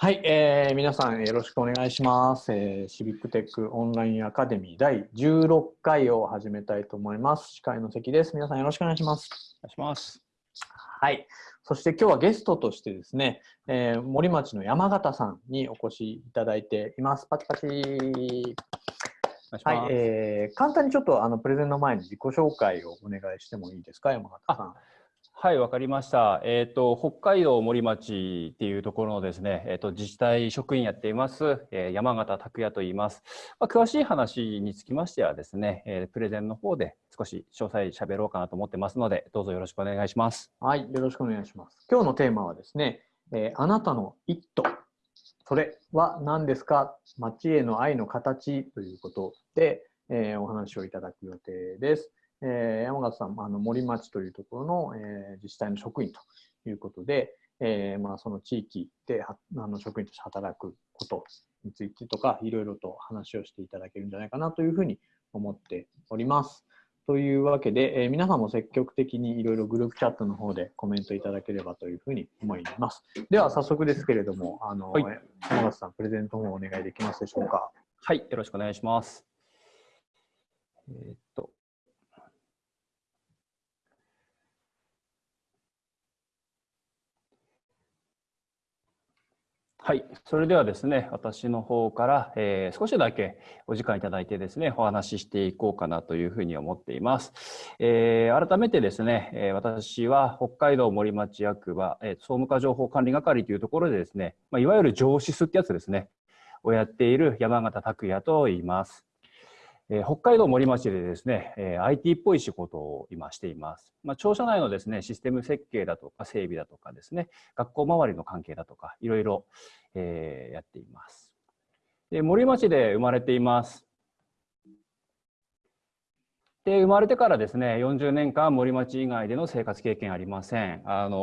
はい、えー、皆さんよろしくお願いします、えー。シビックテックオンラインアカデミー第16回を始めたいと思います。司会の関です。皆さんよろしくお願いします。お願いします。はい。そして今日はゲストとしてですね、えー、森町の山形さんにお越しいただいています。パチパチ。はい、えー、簡単にちょっとあのプレゼンの前に自己紹介をお願いしてもいいですか、山形さん。はい、わかりました。えっ、ー、と、北海道森町っていうところのですね、えっ、ー、と、自治体職員やっています、えー、山形拓也と言います。まあ、詳しい話につきましてはですね、えー、プレゼンの方で少し詳細喋ろうかなと思ってますので、どうぞよろしくお願いします。はい、よろしくお願いします。今日のテーマはですね、えー、あなたの一途、それは何ですか？町への愛の形ということで、えー、お話をいただく予定です。えー、山形さん、あの森町というところの、えー、自治体の職員ということで、えーまあ、その地域であの職員として働くことについてとか、いろいろと話をしていただけるんじゃないかなというふうに思っております。というわけで、えー、皆さんも積極的にいろいろグループチャットの方でコメントいただければというふうに思います。では早速ですけれども、あの、はい、山形さん、プレゼントの方お願いできますでしょうか？はい、よろしくお願いします。えー、っと、はい、それではですね、私の方から、えー、少しだけお時間いただいてですね、お話ししていこうかなというふうに思っています。えー、改めてですね、え、私は北海道森町役場、え、総務課情報管理係というところでですね、まあ、いわゆる上司ってやつですね、をやっている山形拓也と言います。えー、北海道森町でですね、えー、IT っぽい仕事を今しています。まあ、庁舎内のですね、システム設計だとか整備だとかですね、学校周りの関係だとか、いろいろ、えー、やっています。で森町で生まれています。で生まれてからですね40年間森町以外での生活経験ありませんあの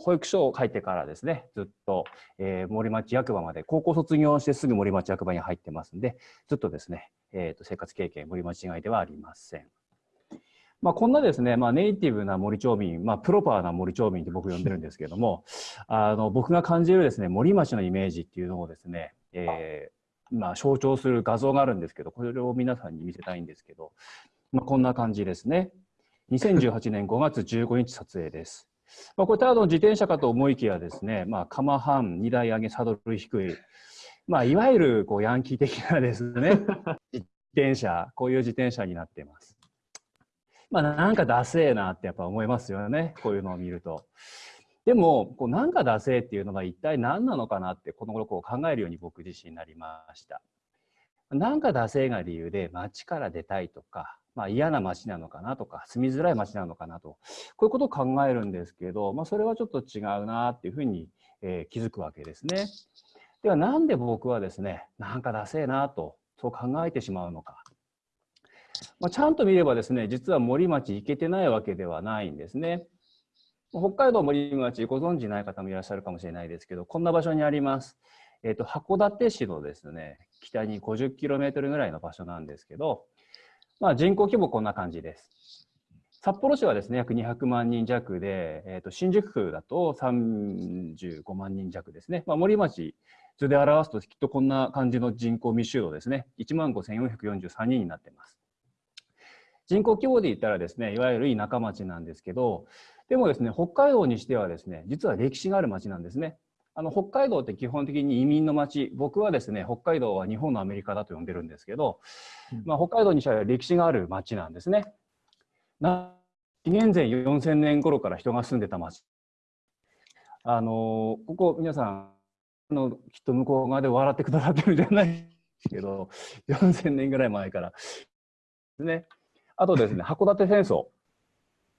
保育所を書いてからですねずっと、えー、森町役場まで高校卒業してすぐ森町役場に入ってますんでずっとですね、えーと、生活経験森町以外ではありません。まあ、こんなですね、まあ、ネイティブな森町民、まあ、プロパーな森町民って僕呼んでるんですけれども あの僕が感じるですね森町のイメージっていうのをですね、えーまあ、象徴する画像があるんですけどこれを皆さんに見せたいんですけどまあ、こんな感じですね。2018年5月15日撮影です。まあ、これただの自転車かと思いきやですね、まあ、カマハン、荷台上げ、サドル低い、まあ、いわゆるこうヤンキー的なですね、自転車、こういう自転車になっています。まあ、なんかダセーなってやっぱ思いますよね、こういうのを見ると。でも、こうなんかダセーっていうのが一体何なのかなって、この頃こう考えるように僕自身になりました。なんかダセーが理由で街から出たいとか、まあ、嫌な街なのかなとか住みづらい街なのかなとこういうことを考えるんですけど、まあ、それはちょっと違うなっていうふうに、えー、気づくわけですね。ではなんで僕はですねなんかダセえなとそう考えてしまうのか。まあ、ちゃんと見ればですね実は森町行けてないわけではないんですね。北海道森町ご存知ない方もいらっしゃるかもしれないですけどこんな場所にあります。えーと、函館市のですね北に 50km ぐらいの場所なんですけどまあ、人口規模こんな感じです。札幌市はですね、約200万人弱で、えー、と新宿区だと35万人弱ですね。まあ、森町図で表すときっとこんな感じの人口密集度ですね。1万5443人になっています。人口規模で言ったらですね、いわゆる田舎町なんですけど、でもですね、北海道にしてはですね、実は歴史がある町なんですね。あの北海道って基本的に移民の町僕はですね北海道は日本のアメリカだと呼んでるんですけど、うん、まあ、北海道にしては歴史がある町なんですね。紀元前4000年頃から人が住んでた町。あのここ皆さんのきっと向こう側で笑ってくださってるんじゃないですけど 4000年ぐらい前からですね。あとですね 函館戦争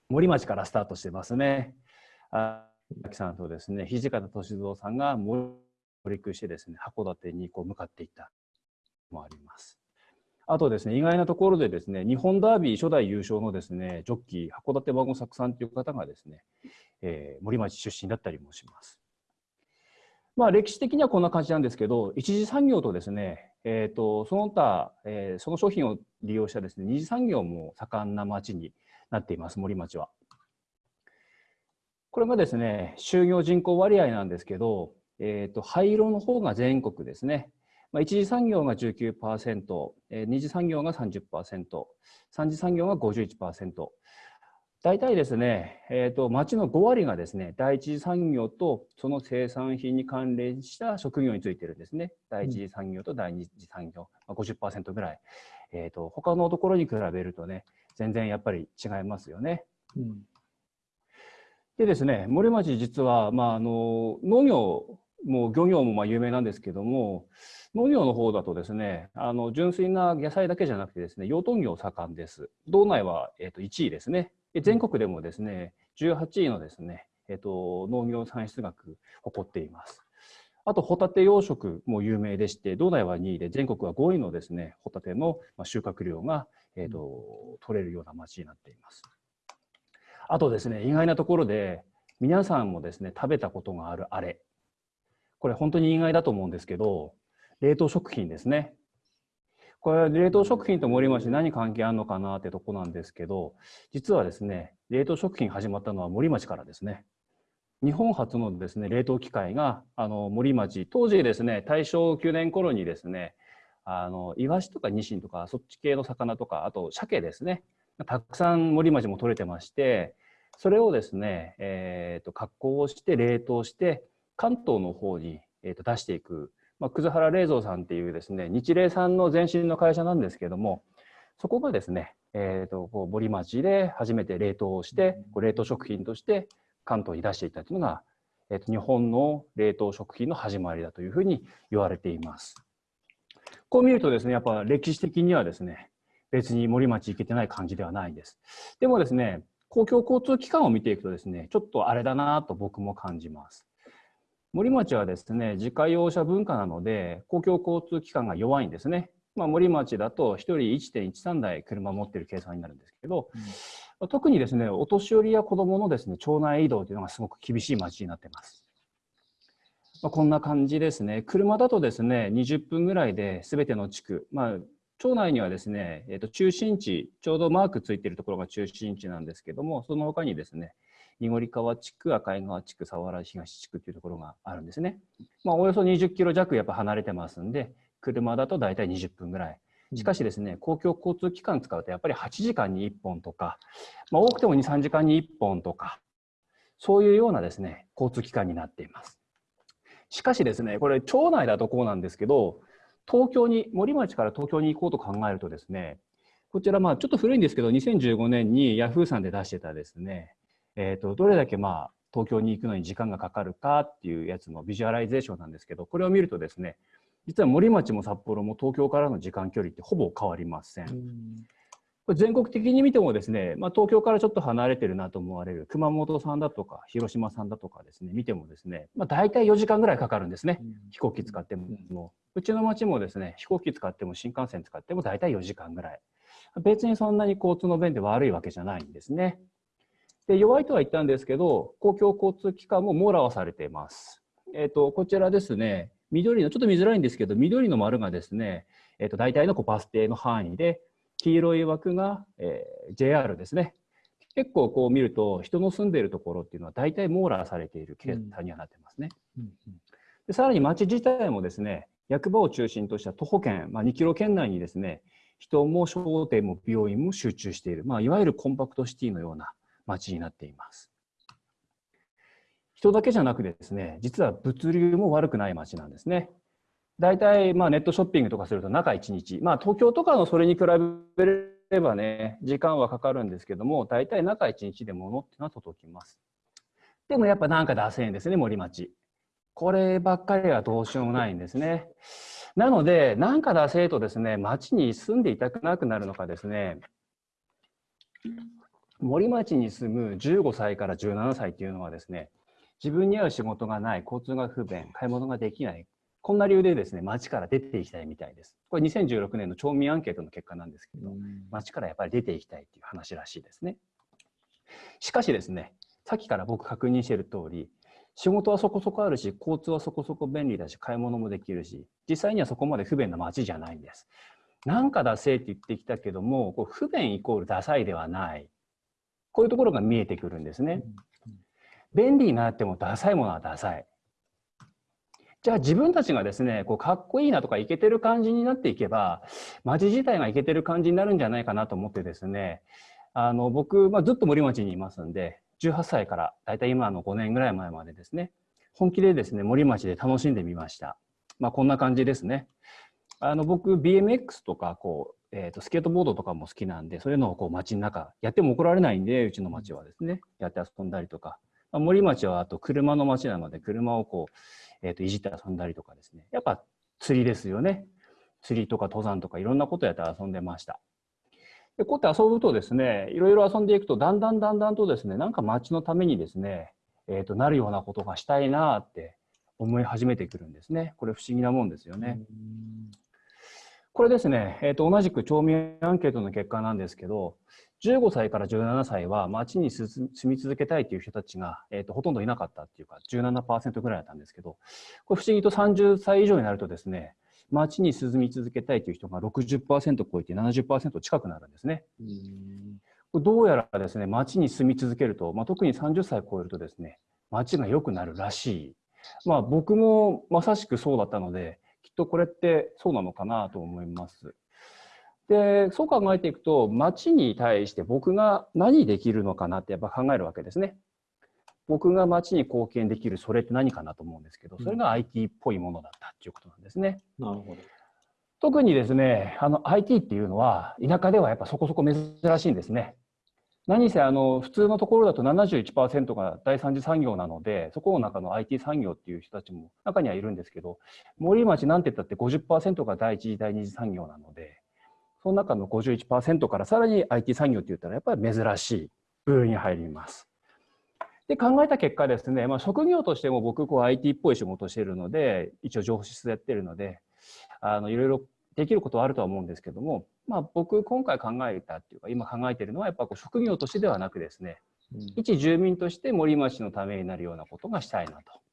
森町からスタートしてますね。あ木さんとですね土方歳三さんが上陸してですね函館にこう向かっていったもあります。あとですね意外なところでですね日本ダービー初代優勝のですねジョッキー函館孫作さんという方がですね、えー、森町出身だったりもします。まあ歴史的にはこんな感じなんですけど一次産業とですね、えーと、その他、えー、その商品を利用したですね二次産業も盛んな町になっています森町は。これがですね、就業人口割合なんですけど、えーと、灰色の方が全国ですね。まあ、一次産業が19%、えー、二次産業が30%、三次産業が51%。大体ですね、えーと、町の5割がですね、第一次産業とその生産品に関連した職業についてるんですね。第一次産業と第二次産業、まあ、50%ぐらい。えーと、他のところに比べるとね、全然やっぱり違いますよね。うん、でですね、森町実は、まあ、あの農業もう漁業もまあ有名なんですけども農業の方だとですねあの純粋な野菜だけじゃなくてですね養豚業盛んです。道内は、えー、と1位ですね。全国でもですね18位のですね、えー、と農業産出額誇っています。あとホタテ養殖も有名でして道内は2位で全国は5位のですねホタテの収穫量が、えー、と取れるような町になっています。あとですね意外なところで皆さんもですね食べたことがあるあれこれ本当に意外だと思うんですけど、冷凍食品ですね。これは冷凍食品と森町何関係あるのかなってとこなんですけど、実はですね、冷凍食品始まったのは森町からですね。日本初のですね、冷凍機械があの森町、当時ですね、大正9年頃にですね、あのイワシとかニシンとかそっち系の魚とかあと鮭ですねたくさん森町も取れてましてそれをですね、えーと加工して冷凍して関東の方に、えー、と出していく、まあ、葛原冷蔵さんっていうですね日霊さんの前身の会社なんですけどもそこがですね、えー、とこう森町で初めて冷凍をしてこう冷凍食品として関東に出していったというのが、えー、と日本の冷凍食品の始まりだというふうに言われています。こう見るとですねやっぱ歴史的にはですね別に森町行けてない感じではないんです。でもですね公共交通機関を見ていくとですねちょっとあれだなと僕も感じます。森町はですね自家用車文化なので公共交通機関が弱いんですね。まあ、森町だと1人1.13台車を持っている計算になるんですけど、うん、特にですねお年寄りや子どものですね町内移動というのがすごく厳しい町になっています。まあ、こんな感じですね車だとですね20分ぐらいで全ての地区、まあ、町内にはですね、えー、と中心地ちょうどマークついているところが中心地なんですけどもその他にですね濁川地区、赤井川地区、佐原東地区というところがあるんですね。まあ、およそ20キロ弱やっぱ離れてますんで、車だと大体20分ぐらい。しかしですね、公共交通機関使うとやっぱり8時間に1本とか、まあ、多くても2、3時間に1本とか、そういうようなですね、交通機関になっています。しかしですね、これ町内だとこうなんですけど、東京に、森町から東京に行こうと考えるとですね、こちらまあちょっと古いんですけど、2015年にヤフーさんで出してたですね、えーと、どれだけまあ東京に行くのに時間がかかるかっていうやつのビジュアライゼーションなんですけどこれを見るとですね実は森町も札幌も東京からの時間距離ってほぼ変わりません。これ全国的に見てもですね、まあ、東京からちょっと離れてるなと思われる熊本さんだとか広島さんだとかですね見てもですね、まあ、大体4時間ぐらいかかるんですね、飛行機使っても、うちの町もですね飛行機使っても新幹線使っても大体4時間ぐらい別にそんなに交通の便で悪いわけじゃないんですね。で弱いとは言ったんですけど公共交通機関も網羅はされています。えーと、こちらですね緑のちょっと見づらいんですけど緑の丸がですね、えーと、大体のこうバス停の範囲で黄色い枠が、えー、JR ですね結構こう見ると人の住んでいるところっていうのは大体網羅されている形態にはなってますね。うんでさらに町自体もですね役場を中心とした徒歩圏、まあ、2キロ圏内にですね人も商店も病院も集中している、まあ、いわゆるコンパクトシティのような町になっています。人だけじゃなくてですね、実は物流も悪くない町なんですね。大体まあネットショッピングとかすると中1日、まあ東京とかのそれに比べればね、時間はかかるんですけども、大体中1日で物っていうのは届きます。でもやっぱなんか出せんですね、森町。こればっかりはどうしようもないんですね。なので、なんか出せとですね、町に住んでいたくなくなるのかですね、森町に住む15歳から17歳っていうのはですね、自分に合う仕事がない、交通が不便、買い物ができない、こんな理由でですね、町から出ていきたいみたいです。これ2016年の町民アンケートの結果なんですけど、町からやっぱり出ていきたいっていう話らしいですね。しかしですね、さっきから僕確認している通り、仕事はそこそこあるし、交通はそこそこ便利だし、買い物もできるし、実際にはそこまで不便な街じゃないんです。なんかダセーって言ってきたけども、こう不便イコールダサいではない。こういうところが見えてくるんですね。便利になってもダサいものはダサい。じゃあ自分たちがですね、こうかっこいいなとかイケてる感じになっていけば、街自体がイケてる感じになるんじゃないかなと思ってですね、あの僕、まあ、ずっと森町にいますんで、18歳から大体今の5年ぐらい前までですね、本気でですね、森町で楽しんでみました。まあ、こんな感じですね。あの僕 BMX とかこう、えー、とスケートボードとかも好きなんでそういうのをこう街の中やっても怒られないんでうちの町はですねやって遊んだりとか、まあ、森町はあと車の町なので車をこう、えー、といじって遊んだりとかですねやっぱ釣りですよね釣りとか登山とかいろんなことやって遊んでました。でこうやって遊ぶとですねいろいろ遊んでいくとだんだんだんだんとですねなんか町のためにですね、えー、となるようなことがしたいなって思い始めてくるんですね。これ不思議なもんですよね。これですね、えー、と同じく町民アンケートの結果なんですけど、15歳から17歳は町に住み続けたいという人たちが、えー、とほとんどいなかったっていうか、17%ぐらいだったんですけど、これ不思議と30歳以上になるとですね、町に住み続けたいという人が60%超えて70%近くなるんですね。どうやらですね、町に住み続けると、まあ、特に30歳超えるとですね、町が良くなるらしい。まあ僕もまさしくそうだったので、きっとこれってそうなのかなと思います。で、そう考えていくと、町に対して僕が何できるのかなってやっぱ考えるわけですね。僕が町に貢献できるそれって何かなと思うんですけど、それが IT っぽいものだったっていうことなんですね。なるほど。特にですね、あの IT っていうのは田舎ではやっぱそこそこ珍しいんですね。何せあの普通のところだと71%が第三次産業なので、そこの中の IT 産業っていう人たちも中にはいるんですけど、森町なんて言ったって50%が第一次、第二次産業なので、その中の51%からさらに IT 産業って言ったらやっぱり珍しい部類に入ります。で考えた結果ですね、まあ、職業としても僕こう IT っぽい仕事をしているので一応上司やってるのであのいろいろできることはあるとは思うんですけども、まあ、僕今回考えたっていうか今考えているのはやっぱこう職業としてではなくですね、うん、一住民として森町のためになるようなことがしたいなと。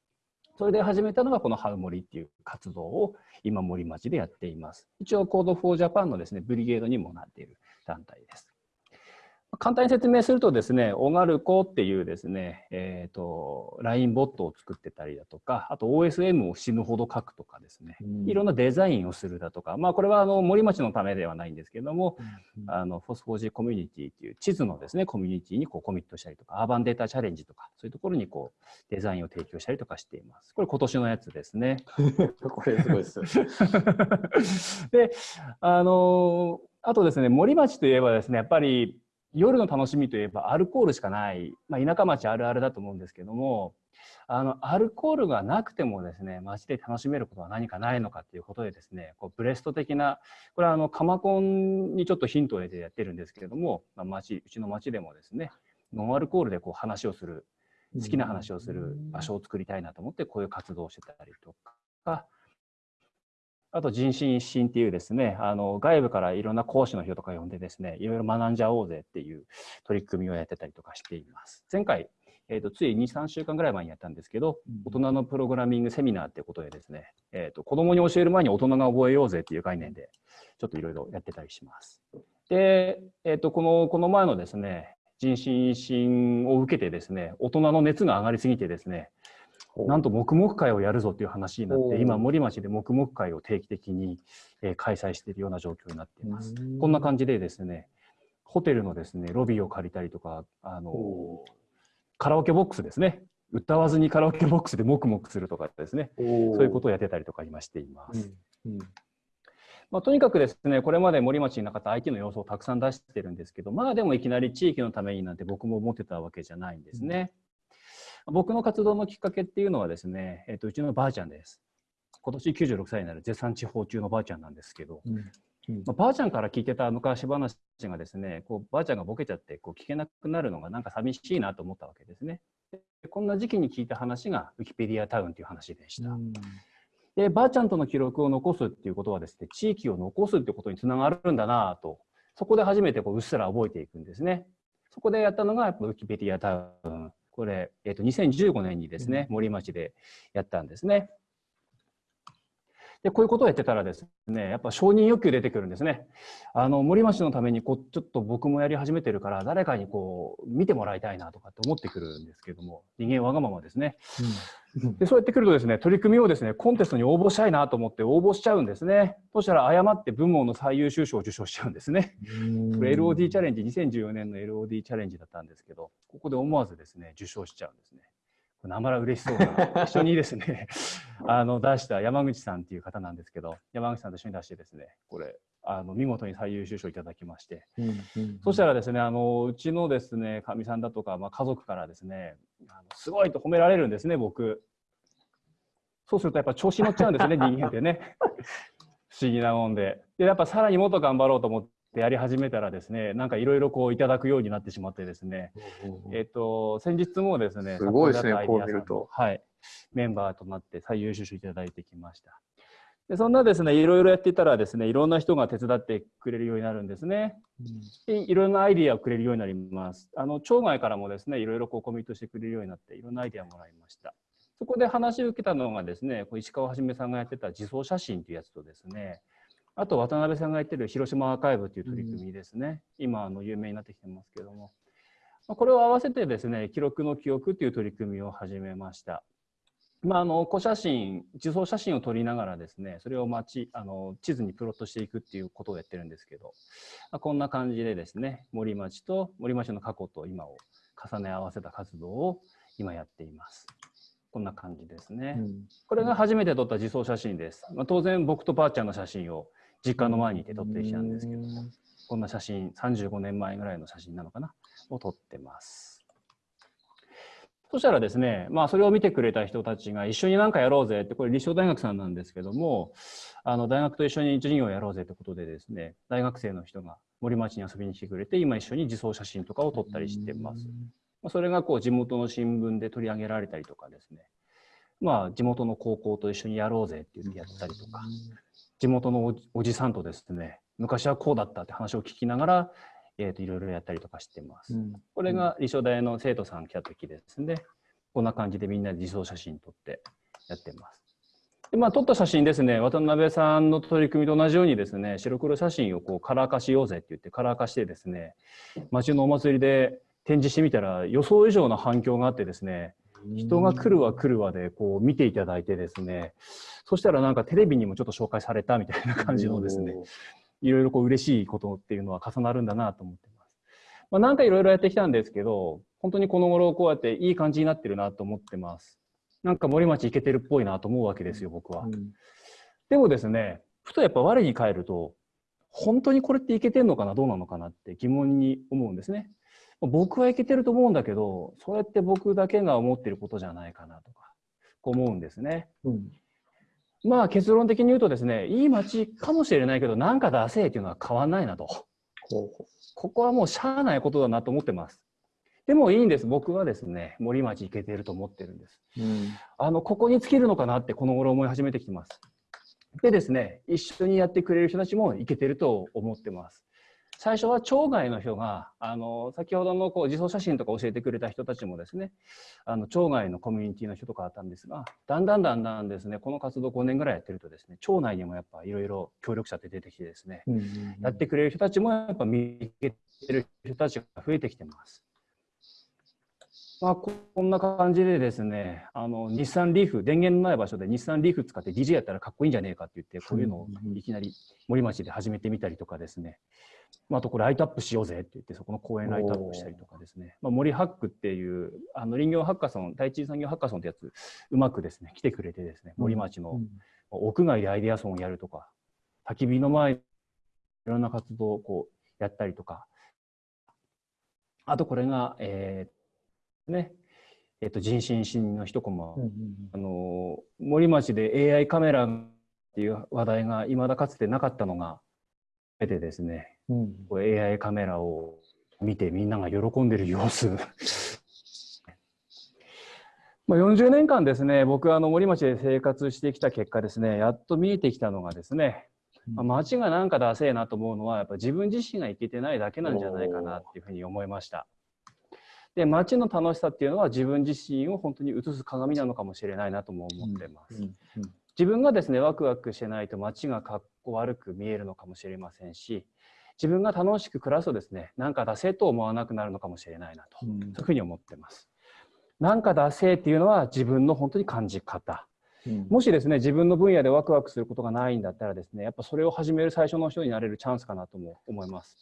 それで始めたのがこのハウモリっていう活動を今森町でやっています。一応 Code for Japan のですね、ブリゲードにもなっている団体です。簡単に説明するとですね、オガルコっていうですね、えっ、ー、と、LINE ボットを作ってたりだとか、あと OSM を死ぬほど書くとかですね、うん、いろんなデザインをするだとか、まあこれはあの森町のためではないんですけれども、うん、あのフォスフォージーコミュニティっていう地図のですね、コミュニティにこうコミットしたりとか、アーバンデータチャレンジとか、そういうところにこうデザインを提供したりとかしています。これ今年のやつですね。これすごいです。で、あのあとですね、森町といえばですね、やっぱり夜の楽しみといえばアルコールしかない、まあ、田舎町あるあるだと思うんですけどもあのアルコールがなくてもですね町で楽しめることは何かないのかということでですねこうブレスト的なこれはあのカコンにちょっとヒントを入れてやってるんですけれども、まあ、町うちの町でもですねノンアルコールでこう話をする好きな話をする場所を作りたいなと思ってこういう活動をしてたりとかあと人心一新っていうですね、あの外部からいろんな講師の人とか呼んでですね、いろいろ学んじゃおうぜっていう取り組みをやってたりとかしています。前回、えーと、つい2、3週間ぐらい前にやったんですけど、大人のプログラミングセミナーっていうことでですね、えーと、子供に教える前に大人が覚えようぜっていう概念で、ちょっといろいろやってたりします。で、えーと、このこの前のですね、人心一新を受けてですね、大人の熱が上がりすぎてですね、なんと黙々会をやるぞっていう話になって今森町で黙々会を定期的に、え開催しているような状況になっています。こんな感じでですねホテルのですねロビーを借りたりとかあのカラオケボックスですね。歌わずにカラオケボックスで黙々するとかですね。そういうことをやってたりとか今しています。うんうん。まあ、とにかくですね、これまで森町になかった IT の要素をたくさん出してるんですけど、まあでもいきなり地域のためになんて僕も思ってたわけじゃないんですね。僕の活動のきっかけっていうのはですね、えー、とうちのばあちゃんです。今年96歳になる絶賛地方中のばあちゃんなんですけど、うんうんまあ、ばあちゃんから聞いてた昔話がですねこうばあちゃんがボケちゃってこう聞けなくなるのがなんか寂しいなと思ったわけですね。でこんな時期に聞いた話がウィキペディアタウンという話でした。うん、でばあちゃんとの記録を残すっていうことはですね地域を残すってことにつながるんだなとそこで初めてこううっすら覚えていくんですね。そこでやったのがやっぱウィキペディアタウンこれ、えー、と2015年にですね、森町でやったんですね。で、こういうことをやってたらですね、やっぱ承認欲求出てくるんですね。あの、森町のために、こう、ちょっと僕もやり始めてるから、誰かにこう、見てもらいたいなとかって思ってくるんですけども、人間わがままですね。で、そうやってくるとですね、取り組みをですね、コンテストに応募したいなと思って応募しちゃうんですね。そしたら誤って部門の最優秀賞を受賞しちゃうんですね。これ LOD チャレンジ、2014年の LOD チャレンジだったんですけど、ここで思わずですね、受賞しちゃうんですね。なまら嬉しそうな、一緒にですね、あの出した山口さんっていう方なんですけど、山口さんと一緒に出してですね、これ、あの見事に最優秀賞いただきまして、うんうんうん、そしたらですね、あのうちのですね、かみさんだとか、まあ、家族からですね、あのすごいと褒められるんですね、僕。そうするとやっぱ調子に乗っちゃうんですね、人間ってね。不思議なもんで。で、やっぱさらにもっと頑張ろうと思って、でやり始めたらですね、なんかいろいろこういただくようになってしまってですね、えっ、と、先日もですね、すごいですね、こう見ると。はい。メンバーとなって最優秀賞いただいてきました。でそんなですね、いろいろやっていたらですね、いろんな人が手伝ってくれるようになるんですね。でいろんなアイディアをくれるようになります。あの、町外からもですね、いろいろこうコミットしてくれるようになって、いろんなアイディアもらいました。そこで話を受けたのがですね、石川はじめさんがやってた自走写真というやつとですね、あと渡辺さんが言ってる広島アーカイブという取り組みですね、うん、今あの有名になってきてますけども、これを合わせてですね記録の記憶という取り組みを始めました。まあ、あの古写真自走写真を撮りながらですねそれを街あの地図にプロットしていくっていうことをやってるんですけど、まあ、こんな感じでですね森町と森町の過去と今を重ね合わせた活動を今やっています。こんな感じですね。うん、これが初めて撮った自走写真です。まあ、当然僕とばあちゃんの写真を実家の前にいて撮ってきたんですけど、こんな写真、35年前ぐらいの写真なのかな、を撮ってます。そしたらですね、まあそれを見てくれた人たちが一緒に何かやろうぜって、これ立正大学さんなんですけども、あの大学と一緒に授業をやろうぜってことでですね、大学生の人が森町に遊びに来てくれて、今一緒に自走写真とかを撮ったりしてます。まあ、それがこう地元の新聞で取り上げられたりとかですね、まあ地元の高校と一緒にやろうぜって言ってやったりとか、地元のおじさんとですね昔はこうだったって話を聞きながら、えーと、いろいろやったりとかしてます。うん、これが立正大の生徒さん来た時ですねこんな感じでみんなで自走写真撮ってやってます。でまあ、撮った写真ですね渡辺さんの取り組みと同じようにですね白黒写真をこうカラー化しようぜって言ってカラー化してですね街のお祭りで展示してみたら予想以上の反響があってですね人が来るわ来るわでこう見ていただいてですねそしたらなんかテレビにもちょっと紹介されたみたいな感じのですねいろいろこう嬉しいことっていうのは重なるんだなと思ってます。まあ、なんかいろいろやってきたんですけど本当にこの頃こうやっていい感じになってるなと思ってます。なんか森町行けてるっぽいなと思うわけですよ僕は。でもですねふとやっぱ我に返ると本当にこれっていけてんのかなどうなのかなって疑問に思うんですね。僕はいけてると思うんだけど、そうやって僕だけが思ってることじゃないかなとか、思うんですね。うん、まあ結論的に言うとですね、いい街かもしれないけど、なんか出せっていうのは変わんないなと。ここはもうしゃあないことだなと思ってます。でもいいんです。僕はですね、森町行けてると思ってるんです。うん、あの、ここに尽きるのかなってこの頃思い始めてきてます。でですね、一緒にやってくれる人たちもいけてると思ってます。最初は町外の人があの先ほどのこう自走写真とか教えてくれた人たちもですねあの町外のコミュニティの人とかあったんですがだんだんだんだんですねこの活動5年ぐらいやってるとですね町内にもやっぱいろいろ協力者って出てきてですね、うんうんうん、やってくれる人たちもやっぱ見つけてる人たちが増えてきてます。まあ、こんな感じでですね、あの日産リーフ、電源のない場所で日産リーフ使って DJ やったらかっこいいんじゃねえかって言って、こういうのをいきなり森町で始めてみたりとかですね、まあ、あとこれライトアップしようぜって言って、そこの公園ライトアップしたりとかですね、まあ、森ハックっていうあの林業ハッカソン、第一産業ハッカソンってやつ、うまくですね、来てくれてですね、森町の屋外でアイデアソンをやるとか、焚き火の前いろんな活動をこうやったりとか、あとこれが、えー、ね、えっと、人心死の一コマ、うんうんうん、あの森町で AI カメラっていう話題がいまだかつてなかったのが得てですね、うん、AI カメラを見てみんなが喜んでる様子。まあ40年間ですね僕はあの森町で生活してきた結果ですねやっと見えてきたのがですね、まあ、町がなんかダセえなと思うのはやっぱ自分自身がいけてないだけなんじゃないかなっていうふうに思いました。で街の楽しさっていうのは自分自身を本当に映す鏡なのかもしれないなとも思ってます。自分がですねワクワクしてないと街がかっこ悪く見えるのかもしれませんし自分が楽しく暮らすとですねなんか出せと思わなくなるのかもしれないなと、うん、そういうふうに思ってます。なんか出せっていうのは自分の本当に感じ方。うん、もしですね自分の分野でワクワクすることがないんだったらですねやっぱそれを始める最初の人になれるチャンスかなとも思います。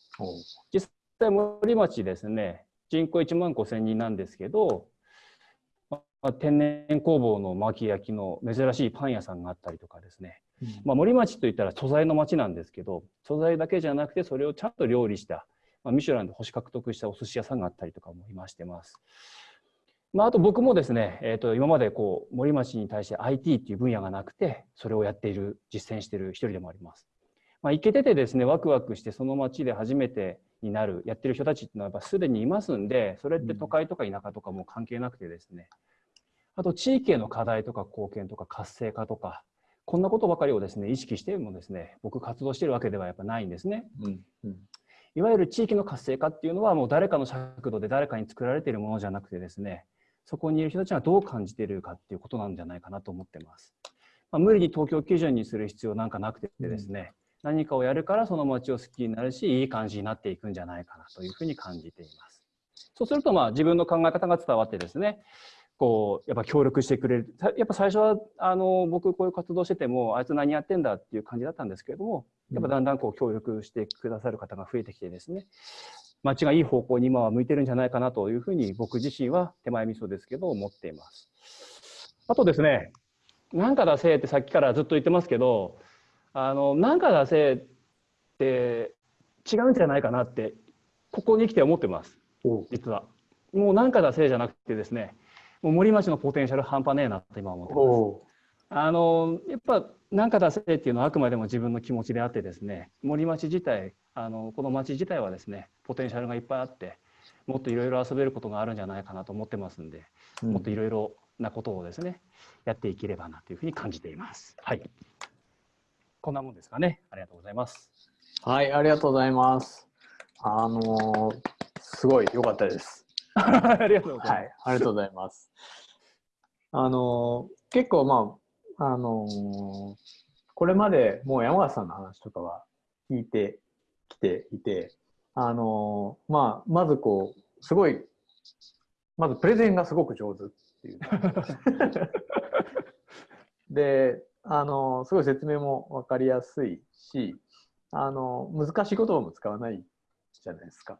実際森町ですね人口1万5千人なんですけど天然工房の巻き焼きの珍しいパン屋さんがあったりとかですね、うん、まあ、森町といったら素材の町なんですけど素材だけじゃなくてそれをちゃんと料理した、まあ、ミシュランで星獲得したお寿司屋さんがあったりとかも今してます。まあ、あと僕もですね、えー、と今までこう森町に対して IT っていう分野がなくてそれをやっている実践している一人でもあります。まあ、行けててですねワクワクしてその町で初めてになるやってる人たちっていうのはやっぱすでにいますんでそれって都会とか田舎とかも関係なくてですね、あと地域への課題とか貢献とか活性化とかこんなことばかりをですね意識してもですね僕活動してるわけではやっぱないんですね。うんうん、いわゆる地域の活性化っていうのはもう誰かの尺度で誰かに作られているものじゃなくてですねそこにいる人たちがどう感じているかっていうことなんじゃないかなと思ってます。まあ、無理に東京基準にする必要なんかなくてですね、うん、何かをやるからその街を好きになるしいい感じになっていくんじゃないかなというふうに感じています。そうするとまあ自分の考え方が伝わってですねこうやっぱ協力してくれるやっぱ最初はあの僕こういう活動しててもあいつ何やってんだっていう感じだったんですけれどもやっぱだんだんこう協力してくださる方が増えてきてですね街がいい方向に今は向いてるんじゃないかなというふうに僕自身は手前味噌ですけど思っています。あとですねなんか出せってさっきからずっと言ってますけどあのなんか出せって違うんじゃないかなってここに来て思ってます実は。もうなんか出せじゃなくてですねもう森町のポテンシャル半端ねえなって今思ってます。あのやっぱ何か出せっていうのはあくまでも自分の気持ちであってですね森町自体あのこの町自体はですねポテンシャルがいっぱいあってもっといろいろ遊べることがあるんじゃないかなと思ってますんで、うん、もっといろいろなことをですねやっていければなというふうに感じています。はい。こんなもんですかね。ありがとうございます。はい、ありがとうございます。あのすごい良かったです。ありがとうございます。はい、ありがとうございます。あの結構まああのこれまでもう山形さんの話とかは聞いてきていて、あのまあまずこうすごいまずプレゼンがすごく上手っていう。で、あのすごい説明も分かりやすいし、あの難しい言葉も使わないじゃないですか。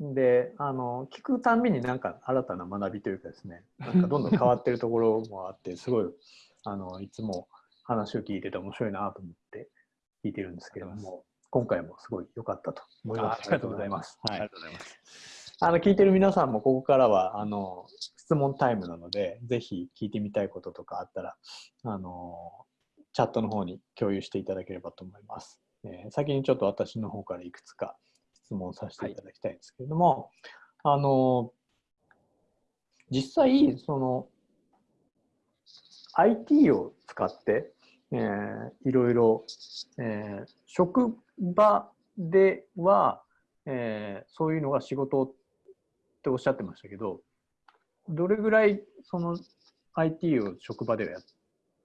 であの聞くたんびになんか新たな学びというかですねなんかどんどん変わってるところもあってすごいあのいつも話を聞いてて面白いなと思って聞いてるんですけれども今回もすごい良かったと思います。ありがとうございます。はい、ありがとうございます。あの聞いてる皆さんもここからはあの質問タイムなのでぜひ聞いてみたいこととかあったらあのチャットの方に共有していただければと思います。えー、先にちょっと私の方からいくつか質問させていただきたいんですけれども、はい、あの実際その IT を使って、えー、いろいろ、えー、職場では、えー、そういうのが仕事っておっしゃってましたけどどれぐらいその IT を職場ではやっ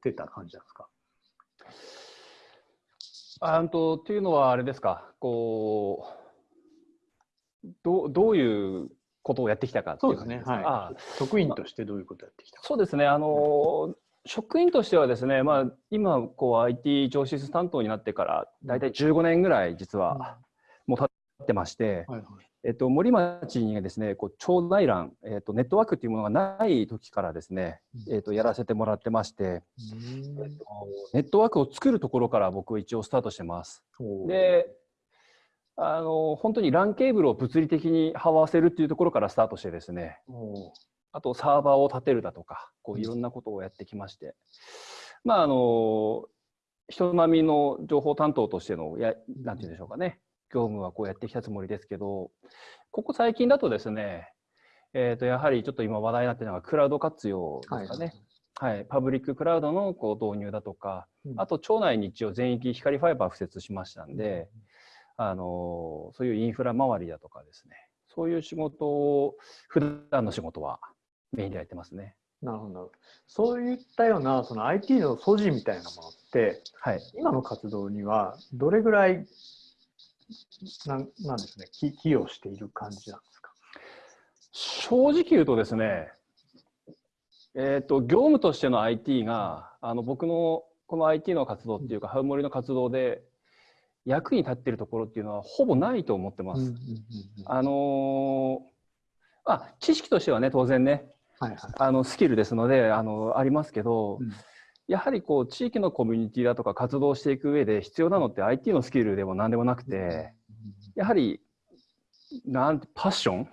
てた感じなんですか？あとというのはあれですかこうどどういうことをやってきたかっていうですね。はい、あ職員としてどういうことをやってきたか？そうですね。あの職員としてはですね、まあ、今こう IT 上司担当になってから大体15年ぐらい実はもう経ってまして、はいはい、えっと、森町にですねこう超内欄、えっと、ネットワークっていうものがない時からですね、えっと、やらせてもらってまして、えっと、ネットワークを作るところから僕一応スタートしてます。であの本当に LAN ケーブルを物理的に這わせるっていうところからスタートしてですね。あとサーバーを立てるだとかこういろんなことをやってきまして、まああの人並みの情報担当としてのやなんて言うんでしょうかね業務はこうやってきたつもりですけどここ最近だとですねえー、とやはりちょっと今話題になっているのがクラウド活用ですかね。はい、はい、パブリッククラウドのこう導入だとか、うん、あと町内に一応全域光ファイバー敷設しましたんで、うんあのそういうインフラ周りだとかですねそういう仕事を普段の仕事はメインでやってますね。なるほど。そういったようなその IT の素地みたいなものって、はい。今の活動にはどれぐらいなんなんですね、き寄与している感じなんですか？正直言うとですね、えっ、と、業務としての IT が、あの、僕のこの IT の活動っていうか、ハウモリの活動で役に立ってるところっていうのはほぼないと思ってます。あのーあ、知識としてはね、当然ね、はいはい。あの、スキルですので、あの、ありますけど、うんやはりこう、地域のコミュニティだとか活動していく上で必要なのって IT のスキルでも何でもなくて、やはり、なんて、パッション？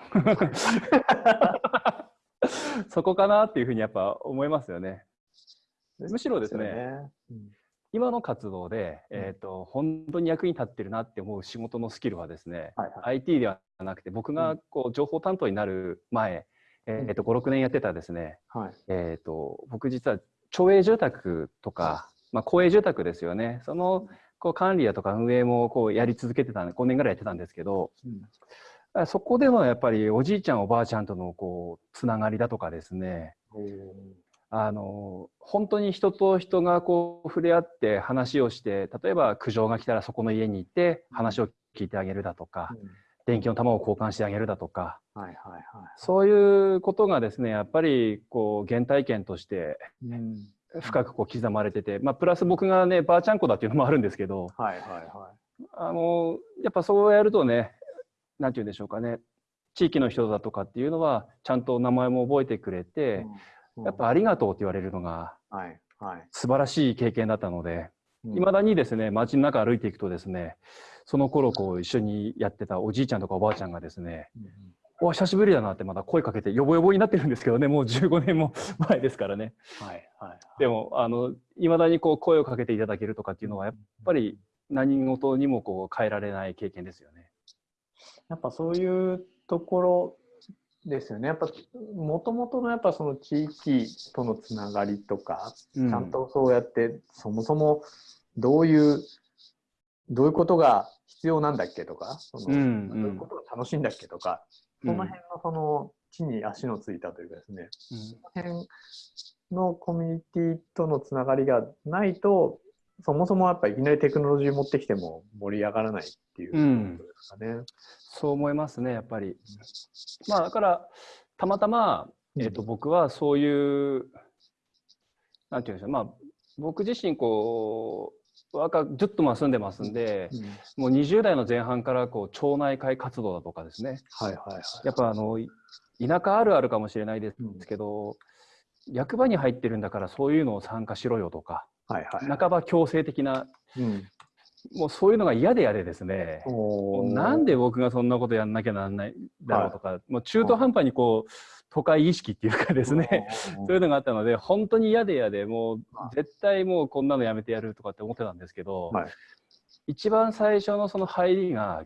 そこかなっていうふうにやっぱ思いますよね。むしろですね、ね。今の活動で、えー、と本当に役に立ってるなって思う仕事のスキルはですね、はいはい。IT ではなくて僕がこう情報担当になる前、えーと56年やってたですね、はい。えー、と僕実は町営住宅とか、まあ、公営住宅ですよね。そのこう管理だとか運営もこうやり続けてた5年ぐらいやってたんですけどうん。そこでのやっぱりおじいちゃんおばあちゃんとのこうつながりだとかですね。あの本当に人と人がこう触れ合って話をして例えば苦情が来たらそこの家に行って話を聞いてあげるだとか、電気の玉を交換してあげるだとかはいはいはい。そういうことがですねやっぱりこう原体験としてうん深くこう刻まれてて、まあ、プラス僕がねばあちゃん子だっていうのもあるんですけどはいはいはあのやっぱそうやるとねなんて言うんでしょうかね地域の人だとかっていうのはちゃんと名前も覚えてくれい。て、うんやっぱ、ありがとうって言われるのがはいはい。素晴らしい経験だったのでうんいまだにですね街の中歩いていくとですねその頃こう一緒にやってたおじいちゃんとかおばあちゃんがですねうん「お久しぶりだな」ってまだ声かけてヨボヨボになってるんですけどねもう15年も前ですからねはいはい。でもあのいまだにこう声をかけていただけるとかっていうのはやっぱり何事にもこう変えられない経験ですよね。やっぱそういうところですよね。やっぱもともとのやっぱその地域とのつながりとか、うんちゃんとそうやってそもそもどういうどういうことが必要なんだっけとか、そのうんうん。どういうことが楽しいんだっけとか、その辺のその地に足のついたというかですね、その辺のコミュニティとのつながりがないと、そもそもやっぱいきなりテクノロジー持ってきても盛り上がらないっていううん。ことですかね。そう思いますねやっぱり。まあだからたまたま、えー、と僕はそういうなんていうんでしょうまあ僕自身こう若ずっとまあ住んでますんで、うん。もう20代の前半からこう町内会活動だとかですね。はいはいはい。やっぱあのい田舎あるあるかもしれないですうん。けど、役場に入ってるんだからそういうのを参加しろよとかはいはい。半ば強制的なうん、もうそういうのが嫌で嫌でですね。なんで僕がそんなことやんなきゃなんないだろうとか、もう中途半端にこう都会意識っていうかですね、そういうのがあったので本当に嫌で嫌でもうはい絶対もうこんなのやめてやるとかって思ってたんですけど、はい。一番最初のその入りが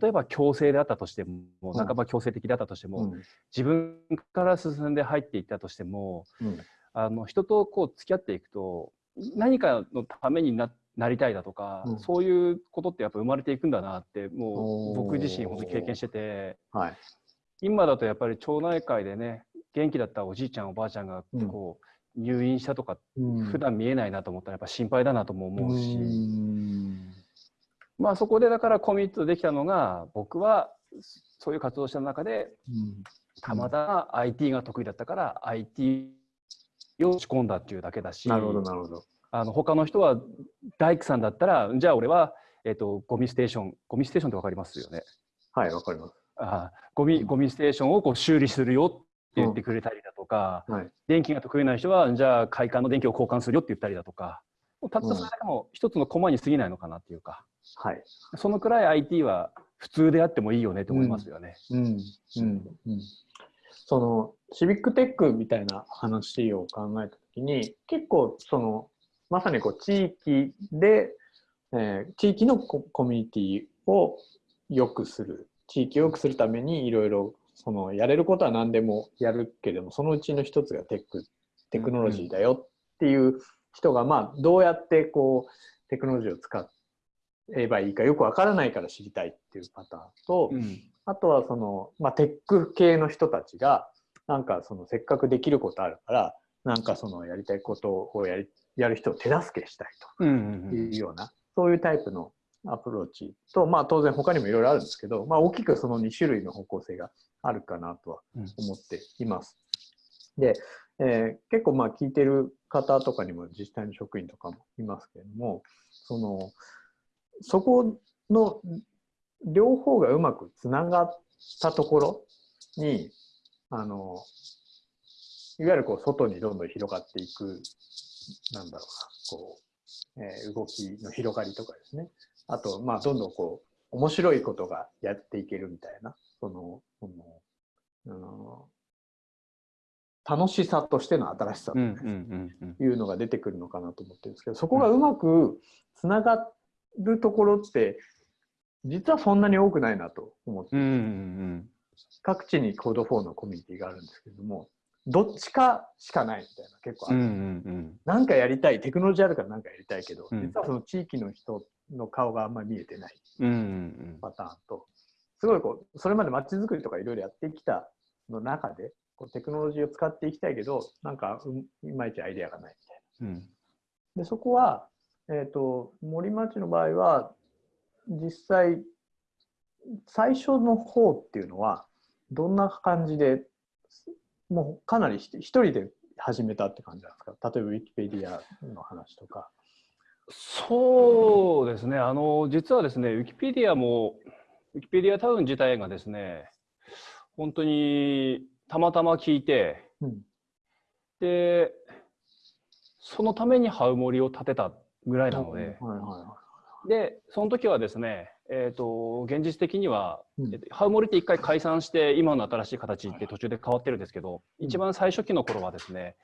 例えば強制であったとしてもうん。半ば強制的であったとしても、うん。自分から進んで入っていったとしてもうん。あの人とこう付き合っていくと何かのためにななりたいだとか、うん。そういうことってやっぱ生まれていくんだなってもう僕自身本当に経験してて。はい。今だとやっぱり町内会でね元気だったおじいちゃんおばあちゃんがうん。こう、入院したとかうん。普段見えないなと思ったらやっぱ心配だなとも思うし、うん。まあそこでだからコミットできたのが僕はそういう活動をした中でうん。たまたま IT が得意だったから IT を仕込んだっていうだけだしなるほどなるほど。あの他の人は大工さんだったらじゃあ俺は、えっとゴミステーションゴミステーションって分かりますよね？はい、わかります。あゴミゴミステーションをこう修理するよって言ってくれたりだとか、はい。電気が得意な人はじゃあ配管の電気を交換するよって言ったりだとかもうたったそれだけも一つのコマに過ぎないのかなっていうかはい。そのくらい IT は普通であってもいいよねと思いますよね。うん。うん。うん。その、シビックテックみたいな話を考えたときに、結構、その、まさにこう、地域で、えー地域のココミュニティを良くする、地域を良くするためにいろいろ、その、やれることは何でもやるけれども、そのうちの一つがテック、テクノロジーだよっていう人が、まあ、どうやってこう、テクノロジーを使えばいいかよくわからないから知りたいっていうパターンと、うん。あとはその、まあ、テック系の人たちがなんかそのせっかくできることあるからなんかそのやりたいことをやりやる人を手助けしたいうんというような、そういうタイプのアプローチと、まあ、当然他にもいろいろあるんですけど、まあ、大きくその2種類の方向性があるかなとは思っています。で、えー結構まあ聞いてる方とかにも自治体の職員とかもいますけれどもそのそこの両方がうまくつながったところにあのいわゆるこう外にどんどん広がっていくなんだろうなこう、えー動きの広がりとかですねあとまあどんどんこう面白いことがやっていけるみたいな。そのそのあの楽しさとしての新しさとうんうんうんうん。いうのが出てくるのかなと思ってるんですけどそこがうまくつながるところって実はそんなに多くないなと思って。うんうん各地にコード4のコミュニティがあるんですけどもどっちかしかないみたいな結構ある、うんうんうん。なんかやりたいテクノロジーあるからなんかやりたいけど、うん。実はその地域の人の顔があんまり見えてないパターンとすごいこうそれまで街づくりとかいろいろやってきたの中でこうテクノロジーを使っていきたいけどなんかうんいまいちアイデアがないみたいな。うんでそこは、えー、と森町の場合は実際最初の方っていうのはどんな感じでもうかなりひ一人で始めたって感じなんですか？例えばウィキペディアの話とか。そうですね、あの実はですね、ウィキペディアも、ウィキペディアタウン自体がですね、本当にたまたま聞いて、うん。で、そのためにハウモリを建てたぐらいなので、で、その時はですね、えっ、と、現実的には、いうん。えっとハウモリって一回解散して、今の新しい形って途中で変わってるんですけど、うん。一番最初期の頃はですね、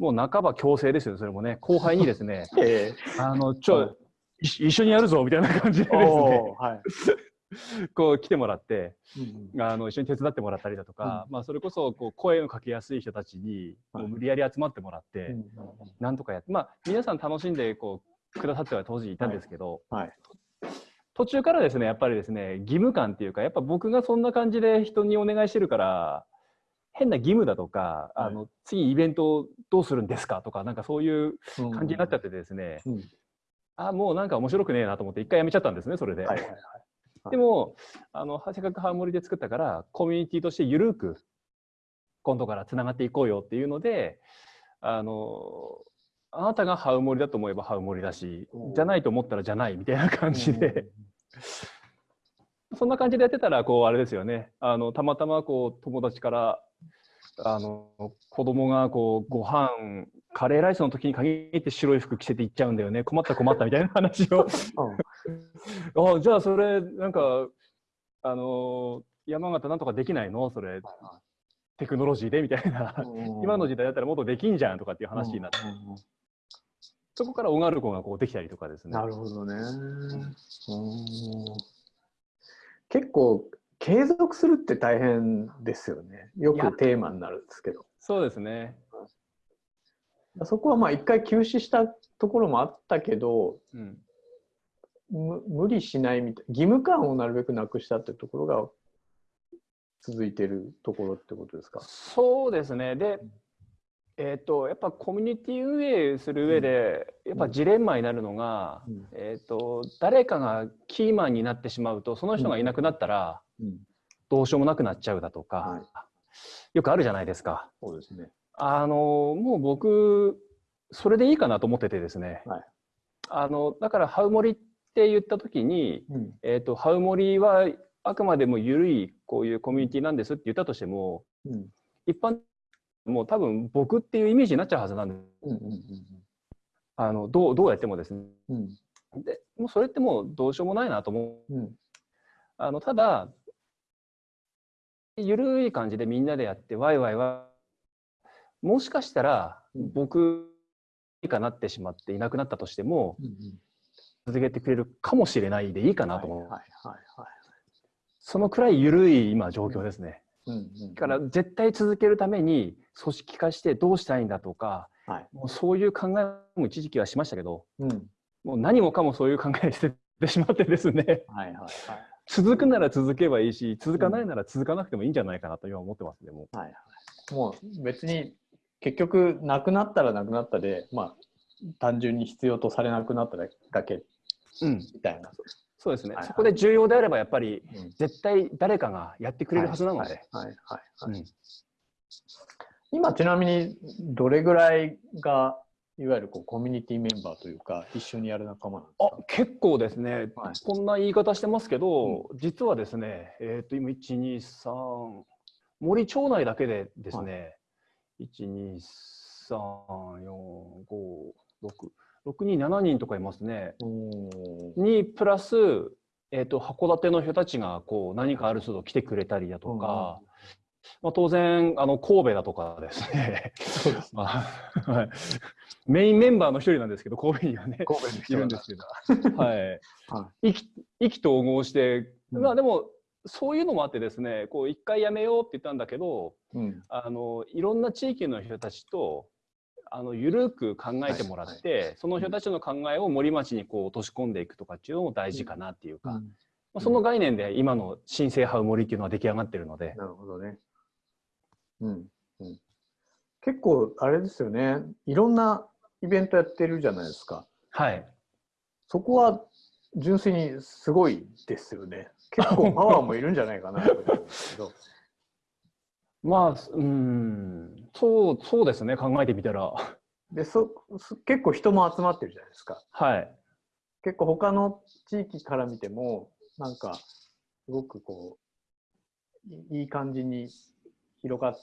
うん。もう半ば強制ですよ、それもね、後輩にですね、えあの、ちはい。ょ、一一緒にやるぞみたいな感じでーですね、はい。こう来てもらって、うんあの一緒に手伝ってもらったりだとか、まあそれこそこう声のかけやすい人たちにはい。もう無理やり集まってもらって、うんなんとかやって、まあ皆さん楽しんでこうくださっては当時いたんですけど、はい途中からですねやっぱりですね義務感っていうかやっぱ僕がそんな感じで人にお願いしてるから変な義務だとか、はい。あの次イベントどうするんですかとかなんかそういううん感じになっちゃってですね、うん。あもうなんか面白くねえなと思って一回やめちゃったんですねそれで。はいはいはい。でもあのせっかくハーモリで作ったからコミュニティとしてゆるく今度からつながっていこうよっていうのであのあなたがハウモリだと思えばハウモリだしじゃないと思ったらじゃないみたいな感じで、そんな感じでやってたらこうあれですよね。あのたまたまこう友達からあの子供がこうご飯カレーライスの時に限って白い服着せていっちゃうんだよね。困った困ったみたいな話を。うん。あじゃあそれなんかあの山形なんとかできないの？それテクノロジーでみたいな。今の時代だったらもっとできんじゃんとかっていう話になって、そこからオガルコがこうできたりとかですねなるほどね。うん結構継続するって大変ですよね。よくテーマになるんですけど。そうですねそこはまあ一回休止したところもあったけど、うんむ無理しないみたい義務感をなるべくなくしたってところが続いてるところってことですか？そうですねでえっ、とやっぱコミュニティ運営する上で、やっぱジレンマになるのが、うん。えっ、と誰かがキーマンになってしまうとその人がいなくなったら、うん、どうしようもなくなっちゃうだとか、はい。よくあるじゃないですか。そうですね。あのもう僕それでいいかなと思っててですね、はい。あのだからハウモリって言った時に、うん。えー、とハウモリはあくまでも緩いこういうコミュニティなんですって言ったとしてもうん。一般もう多分僕っていうイメージになっちゃうはずなんでうんうんあのどうどうやってもですね。うん。でもうそれってもうどうしようもないなと思う。うん。あのただ緩い感じでみんなでやってワイワイワイもしかしたらうん。僕にかなってしまっていなくなったとしてもうんうん続けてくれるかもしれないでいいかなと思う、はいはいはいはいそのくらい緩い今状況ですね、うんうんだから絶対続けるために組織化してどうしたいんだとかはい。もうそういう考えも一時期はしましたけどうん。もう何もかもそういう考えしててしまってですね。はいはいはい。続くなら続けばいいし続かないなら続かなくてもいいんじゃないかなと今思ってますねも。うはいはい。もう別に結局なくなったらなくなったで、まあ、単純に必要とされなくなっただけうん、みたいな。そうですね、はいはい。そこで重要であればやっぱりうん。絶対誰かがやってくれるはずなので、はいはいはいはい。うん。今ちなみにどれぐらいがいわゆるこうコミュニティメンバーというか一緒にやる仲間なんですあか結構ですね、はい。こんな言い方してますけど、実はですね、えっ、と今123森町内だけでですね、123456627人とかいますね。おにプラス、えー、と函館の人たちがこう何かあると来てくれたりだとか、まあ、当然あの神戸だとかですね。そうです まあはい、メインメンバーの一人なんですけど神戸にはね神戸のいるんですけど、はい。は意気意気投合して、うん。まあでもそういうのもあってですねこう一回やめようって言ったんだけどうん。あのいろんな地域の人たちとあの緩く考えてもらって、その人たちの考えを森町にこう落とし込んでいくとかっていうのも大事かなっていうか、まあ、その概念で今の新生ハウ森っていうのは出来上がってるので、なるほどね。うん。うん、結構あれですよね。いろんなイベントやってるじゃないですか。はい。そこは純粋にすごいですよね。結構パワーもいるんじゃないかなと思うんですけど。まあうんそうそうですね考えてみたら。でそそ結構人も集まってるじゃないですか。はい。結構他の地域から見てもなんかすごくこういいい感じに広がっ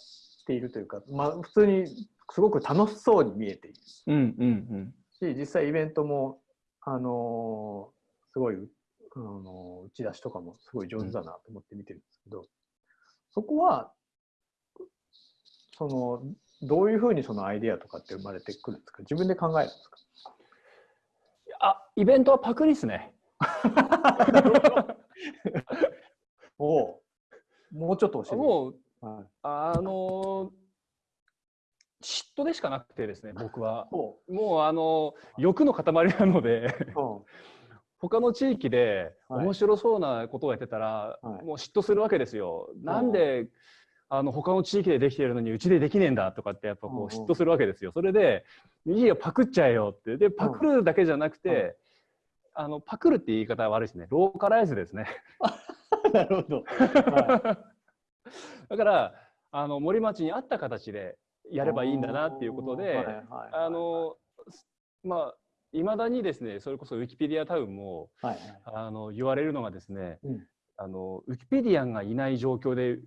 ているというか、まあ、普通にすごく楽しそうに見えている。しうんうん。実際イベントも、あのーすごい、あのー打ち出しとかもすごい上手だなと思って見てるんですけど、そこはそのどういうふうにそのアイデアとかって生まれてくるんですか？自分で考えるんですか？あイベントはパクリですね。おうもうちょっと教えてもうはい、あの嫉妬でしかなくてですね僕は。もうあの欲の塊なので。うん他の地域ではい。面白そうなことをやってたら、はい。もう嫉妬するわけですよ。なんであの他の地域でできてるのにうちでできねえんだとかってやっぱこう嫉妬するわけですよ。それで「いいよパクっちゃえよ」って。でパクるだけじゃなくて、うん。あのパクるって言い方は悪いですね。ローカライズですね。なるほど。はだからあの森町に合った形でやればいいんだなっていうことで、はい。はいはいあのまあいまだにですねそれこそウィキペディアタウンもはい。あの言われるのがですね、うん。あのウィキペディアンがいない状況で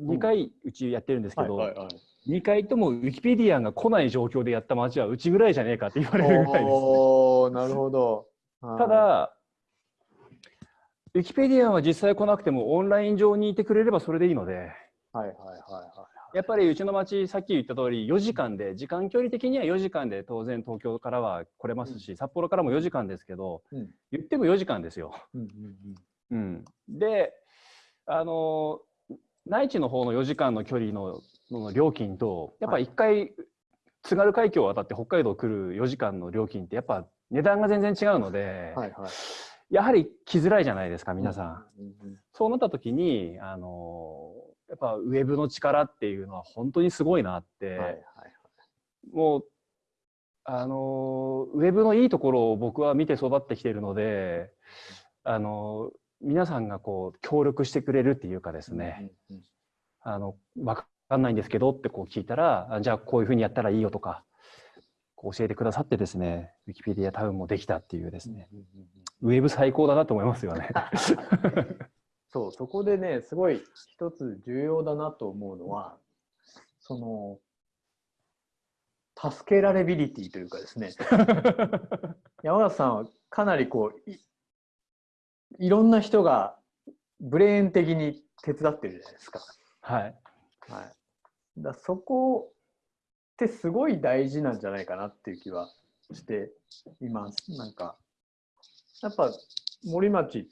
2回うちやってるんですけど、はいはいはい2回ともウィキペディアンが来ない状況でやった町はうちぐらいじゃねえかって言われるぐらいです、ね。おーなるほど。はいた、だウィキペディアンは実際来なくてもオンライン上にいてくれればそれでいいのではいはいはいはやっぱりうちの町さっき言った通り4時間で時間距離的には4時間で当然東京からは来れますし、札幌からも4時間ですけど、うん言っても4時間ですよ。い。うんうんうん、であの内地の方の4時間の距離のの料金とやっぱ1回津軽海峡を渡って北海道来る4時間の料金ってやっぱ値段が全然違うので、はいはい。やはり来づらいじゃないですか皆さん。うんうんそうなった時にあのやっぱウェブの力っていうのは本当にすごいなって、はいはいもうあのウェブのいいところを僕は見て育ってきているのであの皆さんがこう協力してくれるっていうかですね、うんうんあの分かんないんですけどってこう聞いたらあじゃあこういうふうにやったらいいよとかこう教えてくださってですねウィキペディアタウンもできたっていうですね。うんうんうんウェブ最高だなと思いますよね。そう、そこでね、すごい一つ重要だなと思うのは、その、助けられビリティというかですね、山形さんはかなりこうい、いろんな人がブレーン的に手伝ってるじゃないですか。はい、はい、だそこってすごい大事なんじゃないかなっていう気はしています。なんか、やっぱ森町っ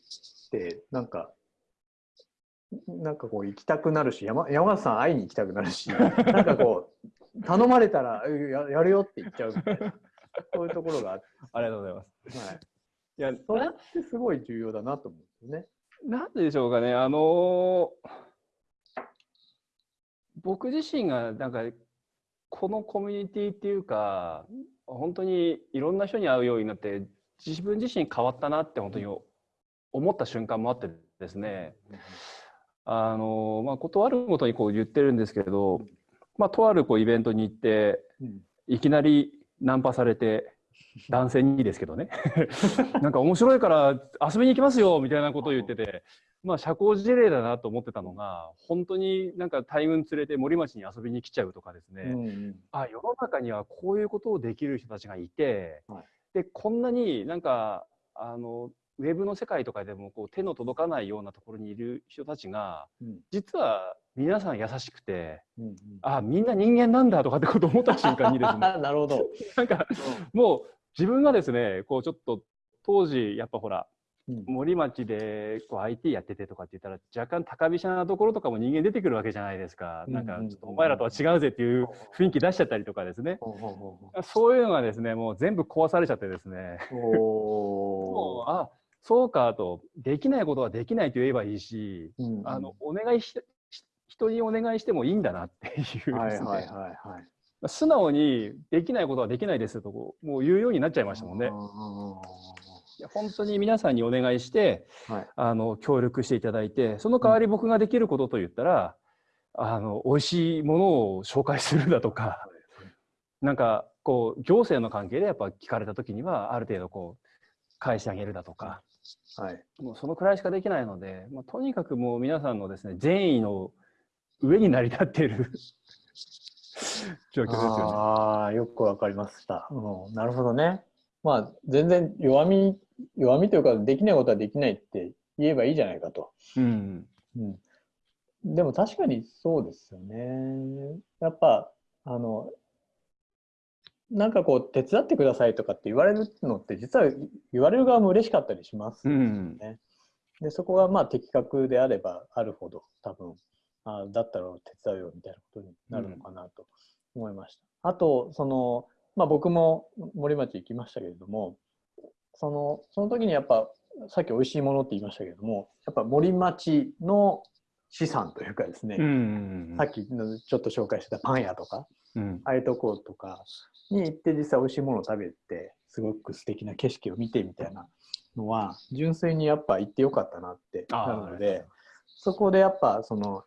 てなんか、なんかこう行きたくなるし、山山形さん会いに行きたくなるし、なんかこう、頼まれたらえややるよって言っちゃうみたいな、そういうところがあって、ありがとうございます。はい、いやそれってすごい重要だなと思うんですよね。なんででしょうかね、あのー僕自身がなんかこのコミュニティっていうか本当にいろんな人に会うようになって自分自身変わったなって本当に思った瞬間もあってですね。あの、まあ、断るごとにこう言ってるんですけど、まあ、とあるこうイベントに行っていきなりナンパされて男性にですけどね。なんか面白いから遊びに行きますよみたいなことを言っててまあ社交辞令だなと思ってたのが本当になんか大群連れて森町に遊びに来ちゃうとかですね、うんうん、あ世の中にはこういうことをできる人たちがいて、はい、でこんなになんかあのウェブの世界とかでもこう手の届かないようなところにいる人たちが、うん、実は皆さん優しくて、うんうん、あみんな人間なんだとかってことを思った瞬間にですね なるほど。なんか、もう自分がですねこうちょっと当時やっぱほら森町でこう IT やっててとかって言ったら若干高飛車なところとかも人間出てくるわけじゃないですか、なんかちょっとお前らとは違うぜっていう雰囲気出しちゃったりとかですね、そういうのがですねもう全部壊されちゃってですね。もうあそうかとできないことはできないと言えばいいし、うんうん、あのお願いし人にお願いしてもいいんだなっていう。ですね素直にできないことはできないですともう言うようになっちゃいましたもんね。本当に皆さんにお願いして、はい、あの協力していただいてその代わり僕ができることといったら、うん、あの美味しいものを紹介するだとか、なんかこう行政の関係でやっぱ聞かれた時にはある程度こう返してあげるだとか、はい、もうそのくらいしかできないので、まあ、とにかくもう皆さんのですね善意の上に成り立っている状況ですよね。ああよくわかりました、うん。なるほどね。まあ全然弱み弱みというかできないことはできないって言えばいいじゃないかと。うん、うん、でも確かにそうですよね。やっぱあのなんかこう手伝ってくださいとかって言われるのって実は言われる側も嬉しかったりしますよね。うん、でそこがまあ的確であればあるほど多分あだったら手伝うよみたいなことになるのかなと思いました。うん、あとその、まあ、僕も森町行きましたけれどもそのその時にやっぱさっき美味しいものって言いましたけれどもやっぱ森町の資産というかですね、さっきのちょっと紹介してたパン屋とか、うん、ああいうとことかに行って実際美味しいものを食べてすごく素敵な景色を見てみたいなのは純粋にやっぱ行ってよかったなってなるのでそこでやっぱその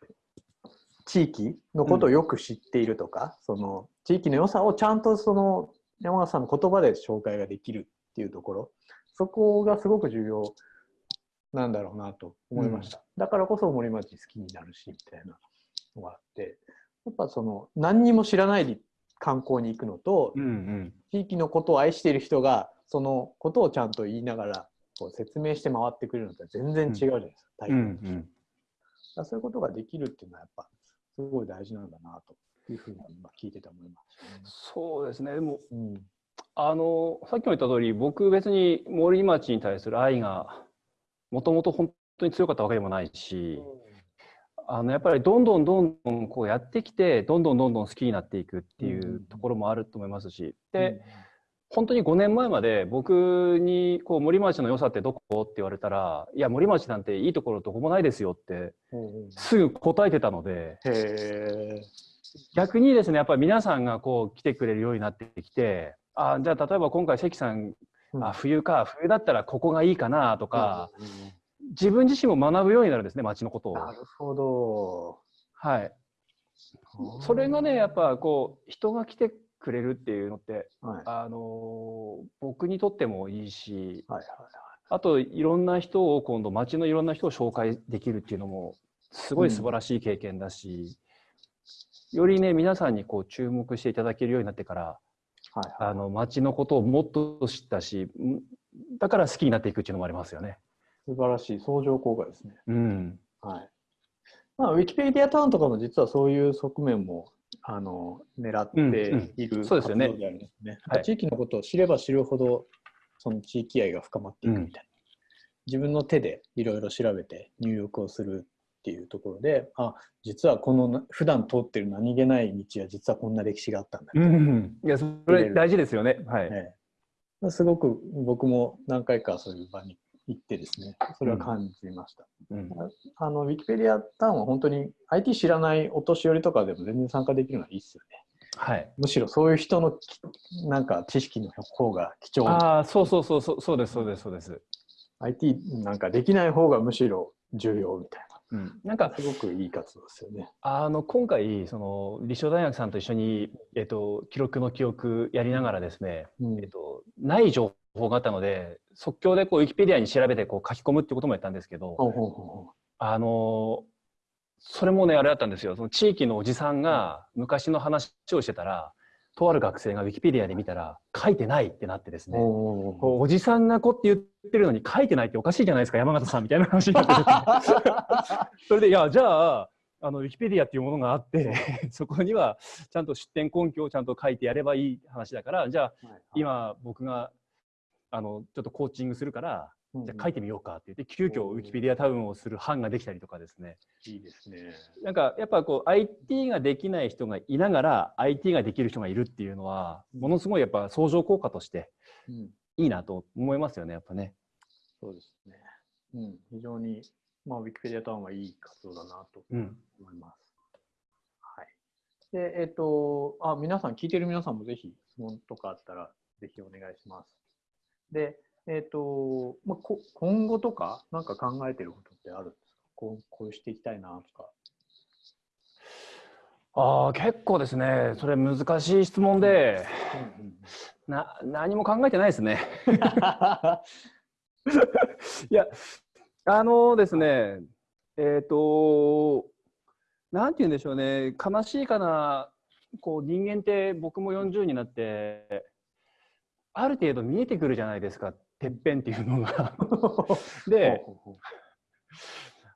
地域のことをよく知っているとか、うん、その地域の良さをちゃんとその山形さんの言葉で紹介ができるっていうところそこがすごく重要なんだろうなと思いました、うん、だからこそ森町好きになるしみたいなのがあってやっぱその何にも知らないで観光に行くのと、うんうん、地域のことを愛している人がそのことをちゃんと言いながらこう説明して回ってくれるのとは全然違うじゃないですか、うん、うんうん、そういうことができるっていうのはやっぱすごい大事なんだなというふうに今聞いてて思います、ね、そうですね。でも、うん、あのさっきも言った通り僕別に森町に対する愛がもともと本当に強かったわけでもないし、あのやっぱりどんどんどんどんこうやってきてどんどんどんどん好きになっていくっていうところもあると思いますし。で、本当に5年前まで僕にこう森町の良さってどこ？って言われたらいや森町なんていいところどこもないですよってすぐ答えてたので。逆にですねやっぱり皆さんがこう来てくれるようになってきてあじゃあ例えば今回関さん、うん、あ冬か冬だったらここがいいかなとか、自分自身も学ぶようになるんですね町のことを。なるほど。はい。それがねやっぱこう人が来てくれるっていうのって、はい、あの僕にとってもいいし、はいはいはい、あといろんな人を今度町のいろんな人を紹介できるっていうのもすごい素晴らしい経験だし、うん、よりね皆さんにこう注目していただけるようになってからはいはい、あの町のことをもっと知ったしだから好きになっていくっていうのもありますよね。素晴らしい相乗効果ですね。うん。はい。まあ、ウィキペディアタウンとかも実はそういう側面もあの狙っている、うん。うん、そうですよね。ね、はい、地域のことを知れば知るほどその地域愛が深まっていくみたいな、うん、自分の手でいろいろ調べて入力をするっていうところであ実はこの普段通ってる何気ない道は実はこんな歴史があったんだ、うん、いやそれ大事ですよね。はい、ね、すごく僕も何回かそういう場に行ってですね、それは感じました。うんあの、ウィキペディアタウンは本当に IT 知らないお年寄りとかでも全然参加できるのはいいっすよね。はい。むしろそういう人のきなんか知識の方が貴重なああ、そうそうそうそうそうですそうですそうです。IT なんかできない方がむしろ重要みたいうん、なんかな。すごくいい活動ですよね。あの今回その立正大学さんと一緒にえっと記録の記憶やりながらですね、うんえっとない情報があったので即興でこうウィキペディアに調べてこう書き込むってこともやったんですけど、ほうほうほうほあのそれもねあれだったんですよ。その地域のおじさんが昔の話をしてたらとある学生がウィキペディアで見たら書いてないってなってですうね、おおじさんがこうって言ってるのに書いてないっておかしいじゃないですか山形さんみたいな話になって それでいやじゃああのウィキペディアっていうものがあって そこにはちゃんと出典根拠をちゃんと書いてやればいい話だからじゃあ今僕があのちょっとコーチングするからじゃあ書いてみようかって言って急遽ウィキペディアタウンをする班ができたりとかですねいいですね。なんかやっぱこう IT ができない人がいながら IT ができる人がいるっていうのはものすごいやっぱ相乗効果としてうん、いいなと思いますよねやっぱね。そうですね。うん、非常に、まあ、ウィキペディアタウンはいい活動だなとうん思います。はい。で、えっ、と、あ、皆さん、聞いてる皆さんもぜひ質問とかあったら、ぜひお願いします。で、えっ、と、まあ、こ今後とか、なんか考えてることってあるんですか？こうこうしていきたいなとか。ああ結構ですね。それ難しい質問でうんうんな何も考えてないですね。いやあのですねえっ、となんて言うんでしょうね。悲しいかな。こう人間って僕も40になってある程度見えてくるじゃないですかてっぺんっていうのが。で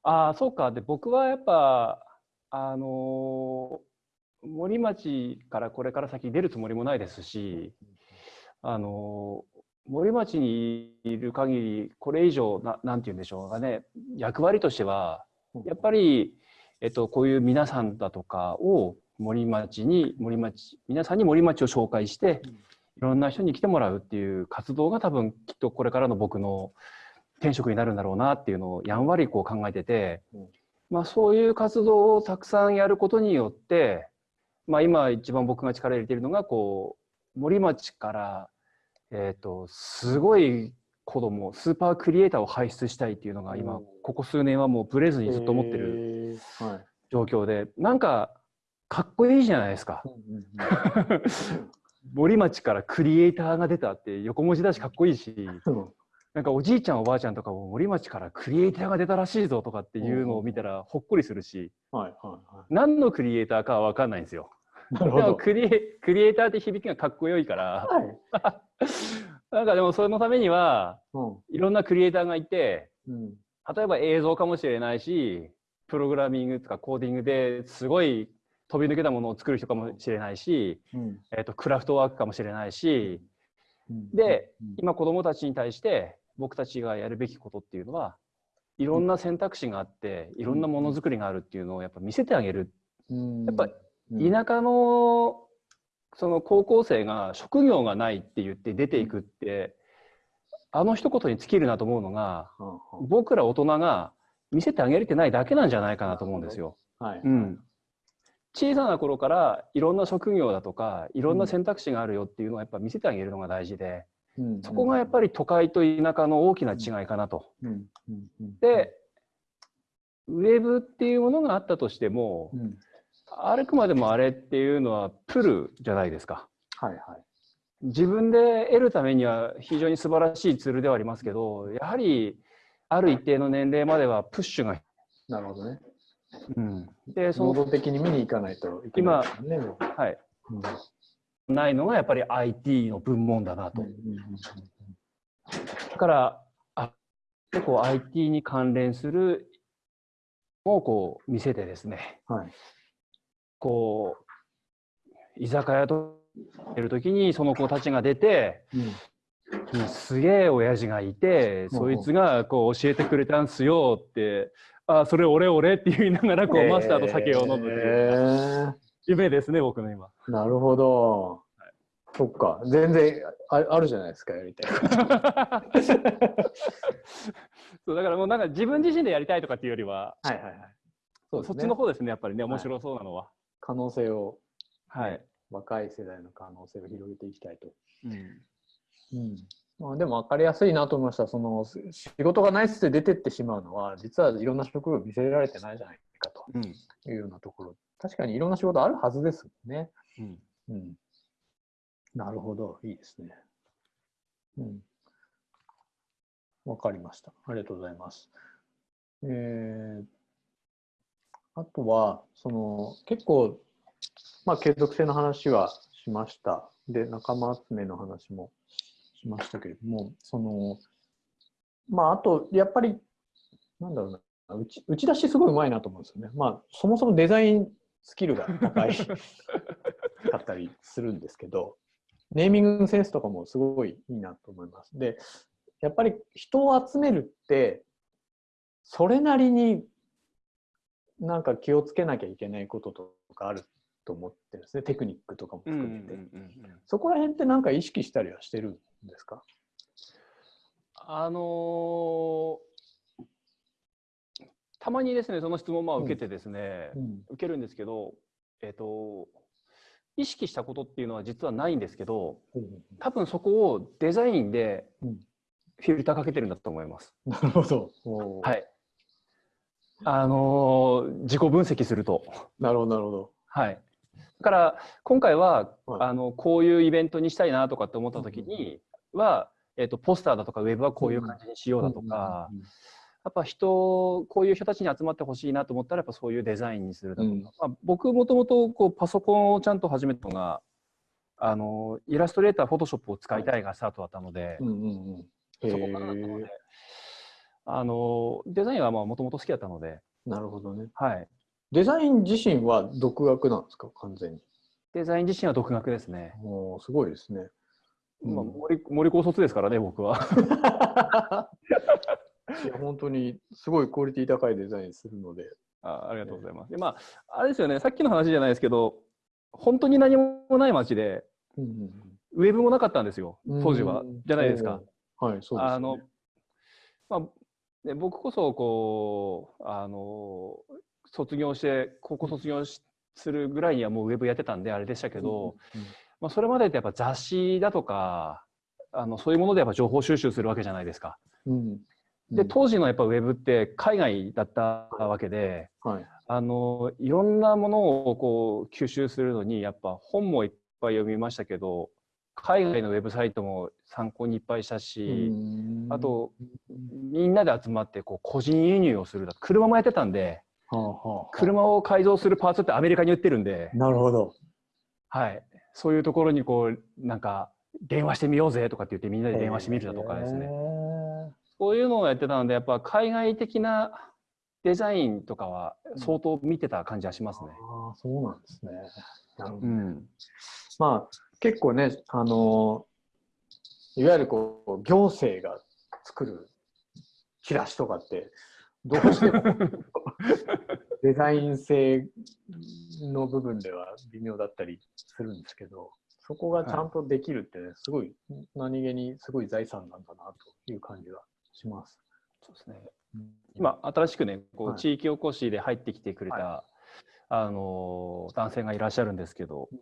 ああそうか。で僕はやっぱあの森町からこれから先出るつもりもないですしあの森町にいる限りこれ以上ななんて言うんでしょうかね。役割としてはうやっぱり、えっと、こういう皆さんだとかを森町に森町皆さんに森町を紹介してうんいろんな人に来てもらうっていう活動が多分きっとこれからの僕の転職になるんだろうなっていうのをやんわりこう考えてて、うんまあ、そういう活動をたくさんやることによって、まあ、今一番僕が力入れているのがこう森町から、えー、とすごい子供スーパークリエイターを輩出したいっていうのが今ここ数年はもうブレずにずっと思ってる。状況でなんかかっこいいじゃないですか。森町からクリエイターが出たって横文字だしかっこいいしうんなんかおじいちゃんおばあちゃんとかも森町からクリエイターが出たらしいぞとかっていうのを見たらほっこりするしはいはいは何のクリエイターかは分かんないんですよ。い。なるほど。でもクリエクリエイターって響きがかっこよいからはい。なんかでもそのためにはうんいろんなクリエイターがいてうん例えば映像かもしれないしプログラミングとかコーディングですごい飛び抜けたものを作る人かもしれないし、うん。えー、とクラフトワークかもしれないしうん。でうん。今子どもたちに対して僕たちがやるべきことっていうのはいろんな選択肢があっていろんなものづくりがあるっていうのをやっぱ見せてあげる。うん。やっぱうん。田舎のその高校生が職業がないって言って出ていくってあの一言に尽きるなと思うのが僕ら大人が見せてあげれてないだけなんじゃないかなと思うんですよ。はい。うん、小さな頃からいろんな職業だとかいろんな選択肢があるよっていうのをやっぱ見せてあげるのが大事でうんそこがやっぱり都会と田舎の大きな違いかなと。でウェブっていうものがあったとしてもうんあくまでもあれっていうのはプルじゃないですか。はいはい。自分で得るためには非常に素晴らしいツールではありますけどやはりある一定の年齢まではプッシュが、なるほどね。うん、でその、能動的に見に行かないといけないね。もはい、うないのがやっぱり IT の分門だなと。だからあ結構 IT に関連するをこう見せてですね。うんはい。こう居酒屋とやる時にその子たちが出てうん。うんすげえ親父がいてそういつがこう教えてくれたんすよってあそれ俺俺って言いながらこうマスターと酒を飲むっていう夢ですね僕の今。なるほど。そっか、全然ああるじゃないですか、やりたい。そうだからもうなんか自分自身でやりたいとかっていうよりは、はいはいはい。そですねっちの方ですね、やっぱりね、はい面白そうなのは。可能性を、はい。若い世代の可能性を広げていきたいと。うんうんまあ、でも分かりやすいなと思いました。その仕事がないっつって出てってしまうのは、実はいろんな職業を見せられてないじゃないかとうんいうようなところ。確かにいろんな仕事あるはずですもんね。うんうん。なるほど。いいですね。うん。わかりました。ありがとうございます。えー、あとは、その、結構、まあ、継続性の話はしました。で、仲間集めの話もしましたけれども、その、まあ、あと、やっぱり、なんだろうな、打ち打ち出しすごいうまいなと思うんですよね。まあ、そもそもデザインスキルが高い かったりするんですけど、ネーミングセンスとかもすごいいいなと思います。で、やっぱり人を集めるって、それなりになんか気をつけなきゃいけないこととかあると思ってるんですね。テクニックとかもうんう含んうんめて。うんそこら辺ってなんか意識したりはしてるんですか？あのーたまにですね、その質問をまあ受けてですね、うん。受けるんですけど、えっ、と、意識したことっていうのは実はないんですけど、多分そこをデザインでうんフィルターかけてるんだと思います。なるほど。はい。あのー自己分析すると。なるほど、なるほど。はい。だから今回は、はい。あのこういうイベントにしたいなとかって思った時には、えっとポスターだとかウェブはこういう感じにしようだとか、やっぱ人こういう人たちに集まってほしいなと思ったらやっぱそういうデザインにするだとか、うん。まあ、僕もともとこうパソコンをちゃんと始めたのがあのイラストレーターフォトショップを使いたいがスタートだったので、うんうんうん。へそこからだったのー。であのデザインはもともと好きだったので、なるほどね。はい、デザイン自身は独学なんですか？完全に。デザイン自身は独学ですね。おーすごいですね。うんまあ、森森高卒ですからね僕は。いや本当にすごいクオリティ高いデザインするので。あありがとうございます。でまああれですよねさっきの話じゃないですけど本当に何もない街でうんうんウェブもなかったんですようん当時はじゃないですか。。はい、そうです、ね。あのまあね、僕こそこうあの卒業して高校卒業しするぐらいにはもうウェブやってたんであれでしたけど、まあ、それまでってやっぱ雑誌だとかあのそういうものでやっぱ情報収集するわけじゃないですか。うん、うん。でうん当時のやっぱウェブって海外だったわけではい。あのいろんなものをこう吸収するのにやっぱ本もいっぱい読みましたけど海外のウェブサイトも参考にいっぱいしたし、うんあと、みんなで集まってこう個人輸入をするだ車もやってたんではあはあはあ車を改造するパーツってアメリカに売ってるんで、なるほど。はい、そういうところにこうなんか電話してみようぜとかって言ってみんなで電話してみるだとかですね、ね。そういうのをやってたのでやっぱ海外的なデザインとかは相当見てた感じはしますね。ああ、そうなんですね。なるほど。うん、まあ、結構ね、あの、いわゆるこう、行政が作るチラシとかって、どうしても。デザイン性の部分では微妙だったりするんですけど、そこがちゃんとできるってね、すごい、何気にすごい財産なんだなという感じがします。そうですね。うん。今新しくねこうはい。地域おこしで入ってきてくれた、はあの男性がいらっしゃるんですけどうん。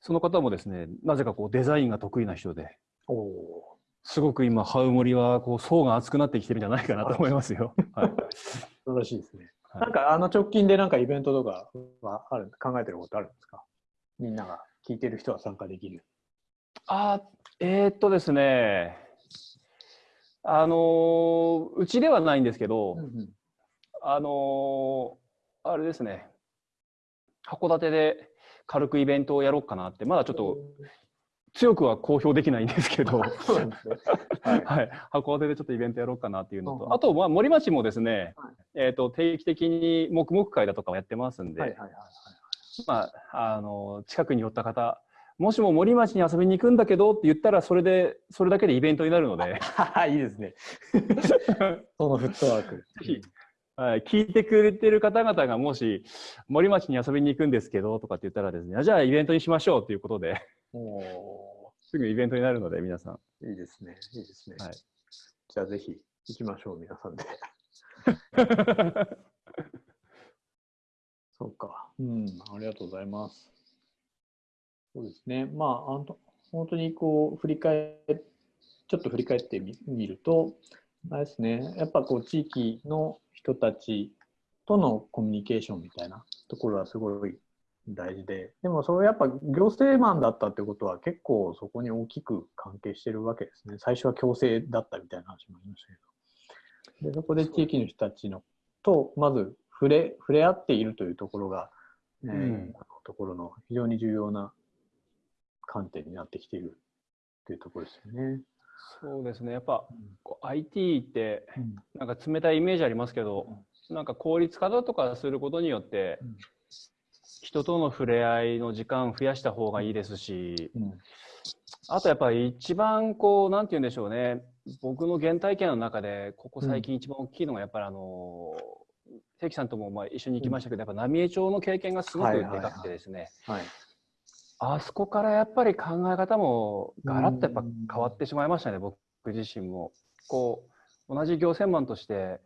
その方もですねなぜかこうデザインが得意な人で。おおすごく今ハウモリはこう層が厚くなってきてるんじゃないかなと思いますよ。はい。ー、素晴らしいですね。はい。なんかあの直近でなんかイベントとかはある考えてることあるんですか？みんなが聞いてる人は参加できる。あえー、っとですね。あのーうちではないんですけど、うんあのーあれですね。函館で軽くイベントをやろうかなってまだちょっと強くは公表できないんですけど、そうなんですね。はい。はい、函館でちょっとイベントやろうかなっていうのと、あと、まあ、森町もですね、はいえー、と定期的に黙々会だとかをやってますんで、はいはいはいまあ、あの近くに寄った方もしも森町に遊びに行くんだけどって言ったらそれでそれだけでイベントになるので、はい。いいですね。そのフットワーク。聞いてくれてる方々がもし森町に遊びに行くんですけどとかって言ったらですねじゃあイベントにしましょうということでおすぐイベントになるので、皆さん。いいですね。いいですね。はいじゃあぜひ行きましょう、皆さんで。そうか。うん、ありがとうございます。そうですね。まあ、あの本当にこう、振り返ちょっと振り返ってみみると、あれですね、やっぱこう、地域の人たちとのコミュニケーションみたいなところはすごい大事で、でもそれやっぱ行政マンだったってことは結構そこに大きく関係してるわけですね。最初は強制だったみたいな話もありましたけど。で、そこで地域の人たちのと、まず触れ、触れ合っているというところが、えーうんところの非常に重要な観点になってきているというところですよね。そうですね。やっぱ、こう IT って、うんなんか冷たいイメージありますけど、なんか効率化だとかすることによってうん、人との触れ合いの時間増やした方がいいですし、うん。あとやっぱり一番こう、なんて言うんでしょうね、僕の原体験の中で、ここ最近一番大きいのが、やっぱりあの、関さんともまあ一緒に行きましたけど、やっぱ浪江町の経験がすごくでかくてですね、はい。あそこからやっぱり考え方もガラッとやっぱうん。変わってしまいましたね、僕自身も。こう、同じ行政マンとして、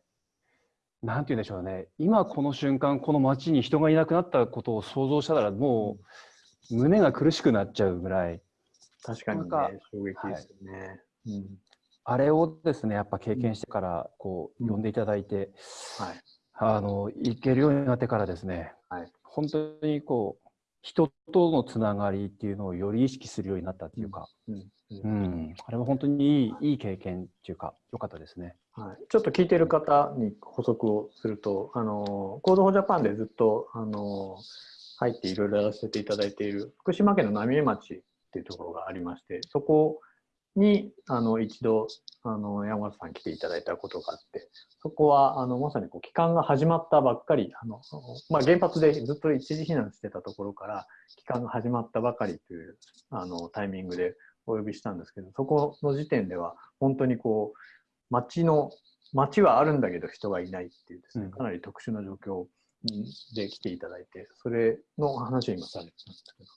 なんて言うんでしょうね、今この瞬間、この街に人がいなくなったことを想像したら、もう胸が苦しくなっちゃうぐらい、確かにねなんか、衝撃ですよね。うん。あれをですね、やっぱ経験してから、こう、うん呼んでいただいて、はい。あの、行けるようになってからですね、はい。本当にこう、人とのつながりっていうのをより意識するようになったっていうか、うん。うん。うん、あれは本当にいいいい経験っていうか、良かったですね。はい、ちょっと聞いてる方に補足をすると、あの、コードフォージャパンでずっと、あの、入っていろいろやらせていただいている福島県の浪江町っていうところがありまして、そこに、あの、一度、あの、山形さん来ていただいたことがあって、そこは、あの、まさにこう、期間が始まったばっかり、あの、まあ、原発でずっと一時避難してたところから、期間が始まったばかりという、あの、タイミングでお呼びしたんですけど、そこの時点では、本当にこう、町の、町はあるんだけど人がいないっていうですね、うんかなり特殊な状況で来ていただいて、それの話を今されてたんですけど、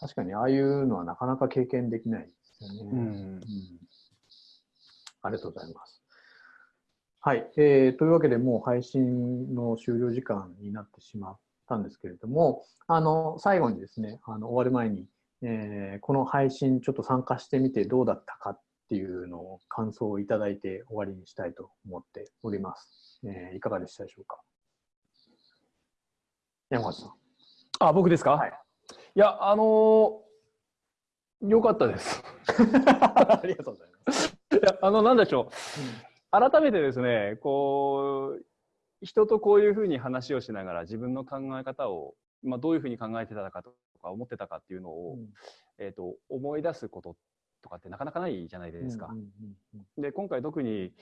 確かにああいうのはなかなか経験できないですよね。うんうんありがとうございます。はい、えーというわけでもう配信の終了時間になってしまったんですけれども、あの最後にですね、あの終わる前に、えーこの配信ちょっと参加してみてどうだったかっていうのを感想をいただいて終わりにしたいと思っております。えーいかがでしたでしょうか？山形さん。あ、僕ですか、はいい、や、あのー良かったです。ありがとうございます。いや、あの、なんでしょう。改めてですね、こう、人とこういうふうに話をしながら自分の考え方を、まあ、どういうふうに考えてたかとか思ってたかっていうのを、うんえっ、と、思い出すこととかってなかなかないじゃないですか。で、今回特に、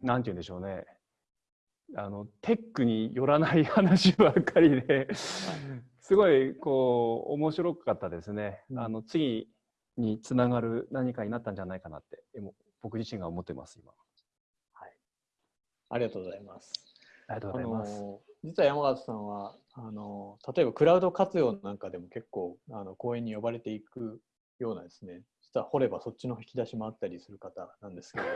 なんて言うんでしょうね。あの、テックによらない話ばっかりで、すごい、こう、面白かったですね。うんあの、次につながる何かになったんじゃないかなって、僕自身が思ってます、今。ありがとうございます。ありがとうあございます。の実は山形さんはあの例えばクラウド活用なんかでも結構あの講演に呼ばれていくようなですね実は掘ればそっちの引き出しもあったりする方なんですけど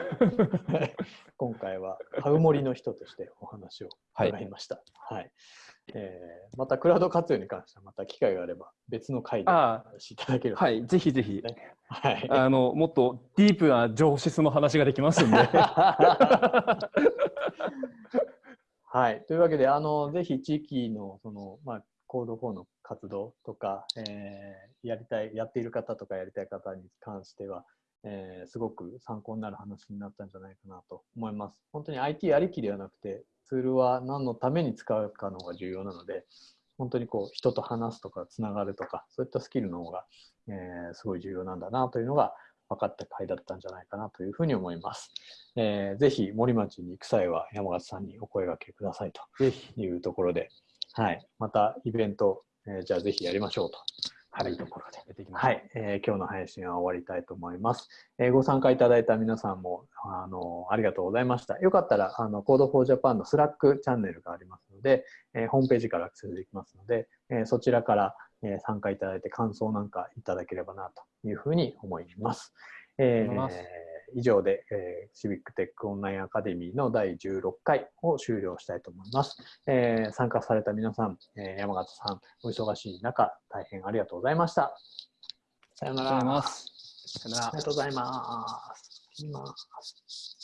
今回はハウモリの人としてお話を伺いました、はい。えーまたクラウド活用に関してはまた機会があれば別の回でおあ話しいただけると。はい、ぜひぜひ、はい。あの、もっとディープな上質の話ができますんで。はい。というわけで、あの、ぜひ地域の、その、まあ、コード4の活動とか、えーやりたい、やっている方とかやりたい方に関しては、えーすごく参考になる話になったんじゃないかなと思います。本当に IT ありきではなくて、ツールは何のために使うかの方が重要なので、本当にこう、人と話すとか、つながるとか、そういったスキルの方が、えーすごい重要なんだなというのが分かった回だったんじゃないかなというふうに思います。えーぜひ森町に行く際は山形さんにお声掛けくださいと。いうところで、はい、またイベント、えーじゃあぜひやりましょうというところで。はい、えー今日の配信は終わりたいと思います。えーご参加いただいた皆さんもあのありがとうございました。よかったらあの Code for Japan のスラックチャンネルがありますのので、えーホームページからアクセスできますので、えーそちらから、えー参加いただいて感想なんかいただければなというふうに思います。えー以上で、えーシビックテックオンラインアカデミーの第16回を終了したいと思います。えー参加された皆さん、えー山形さん、お忙しい中、大変ありがとうございました。さようなら。ありがとうございます。さよならありがとうございます。切ります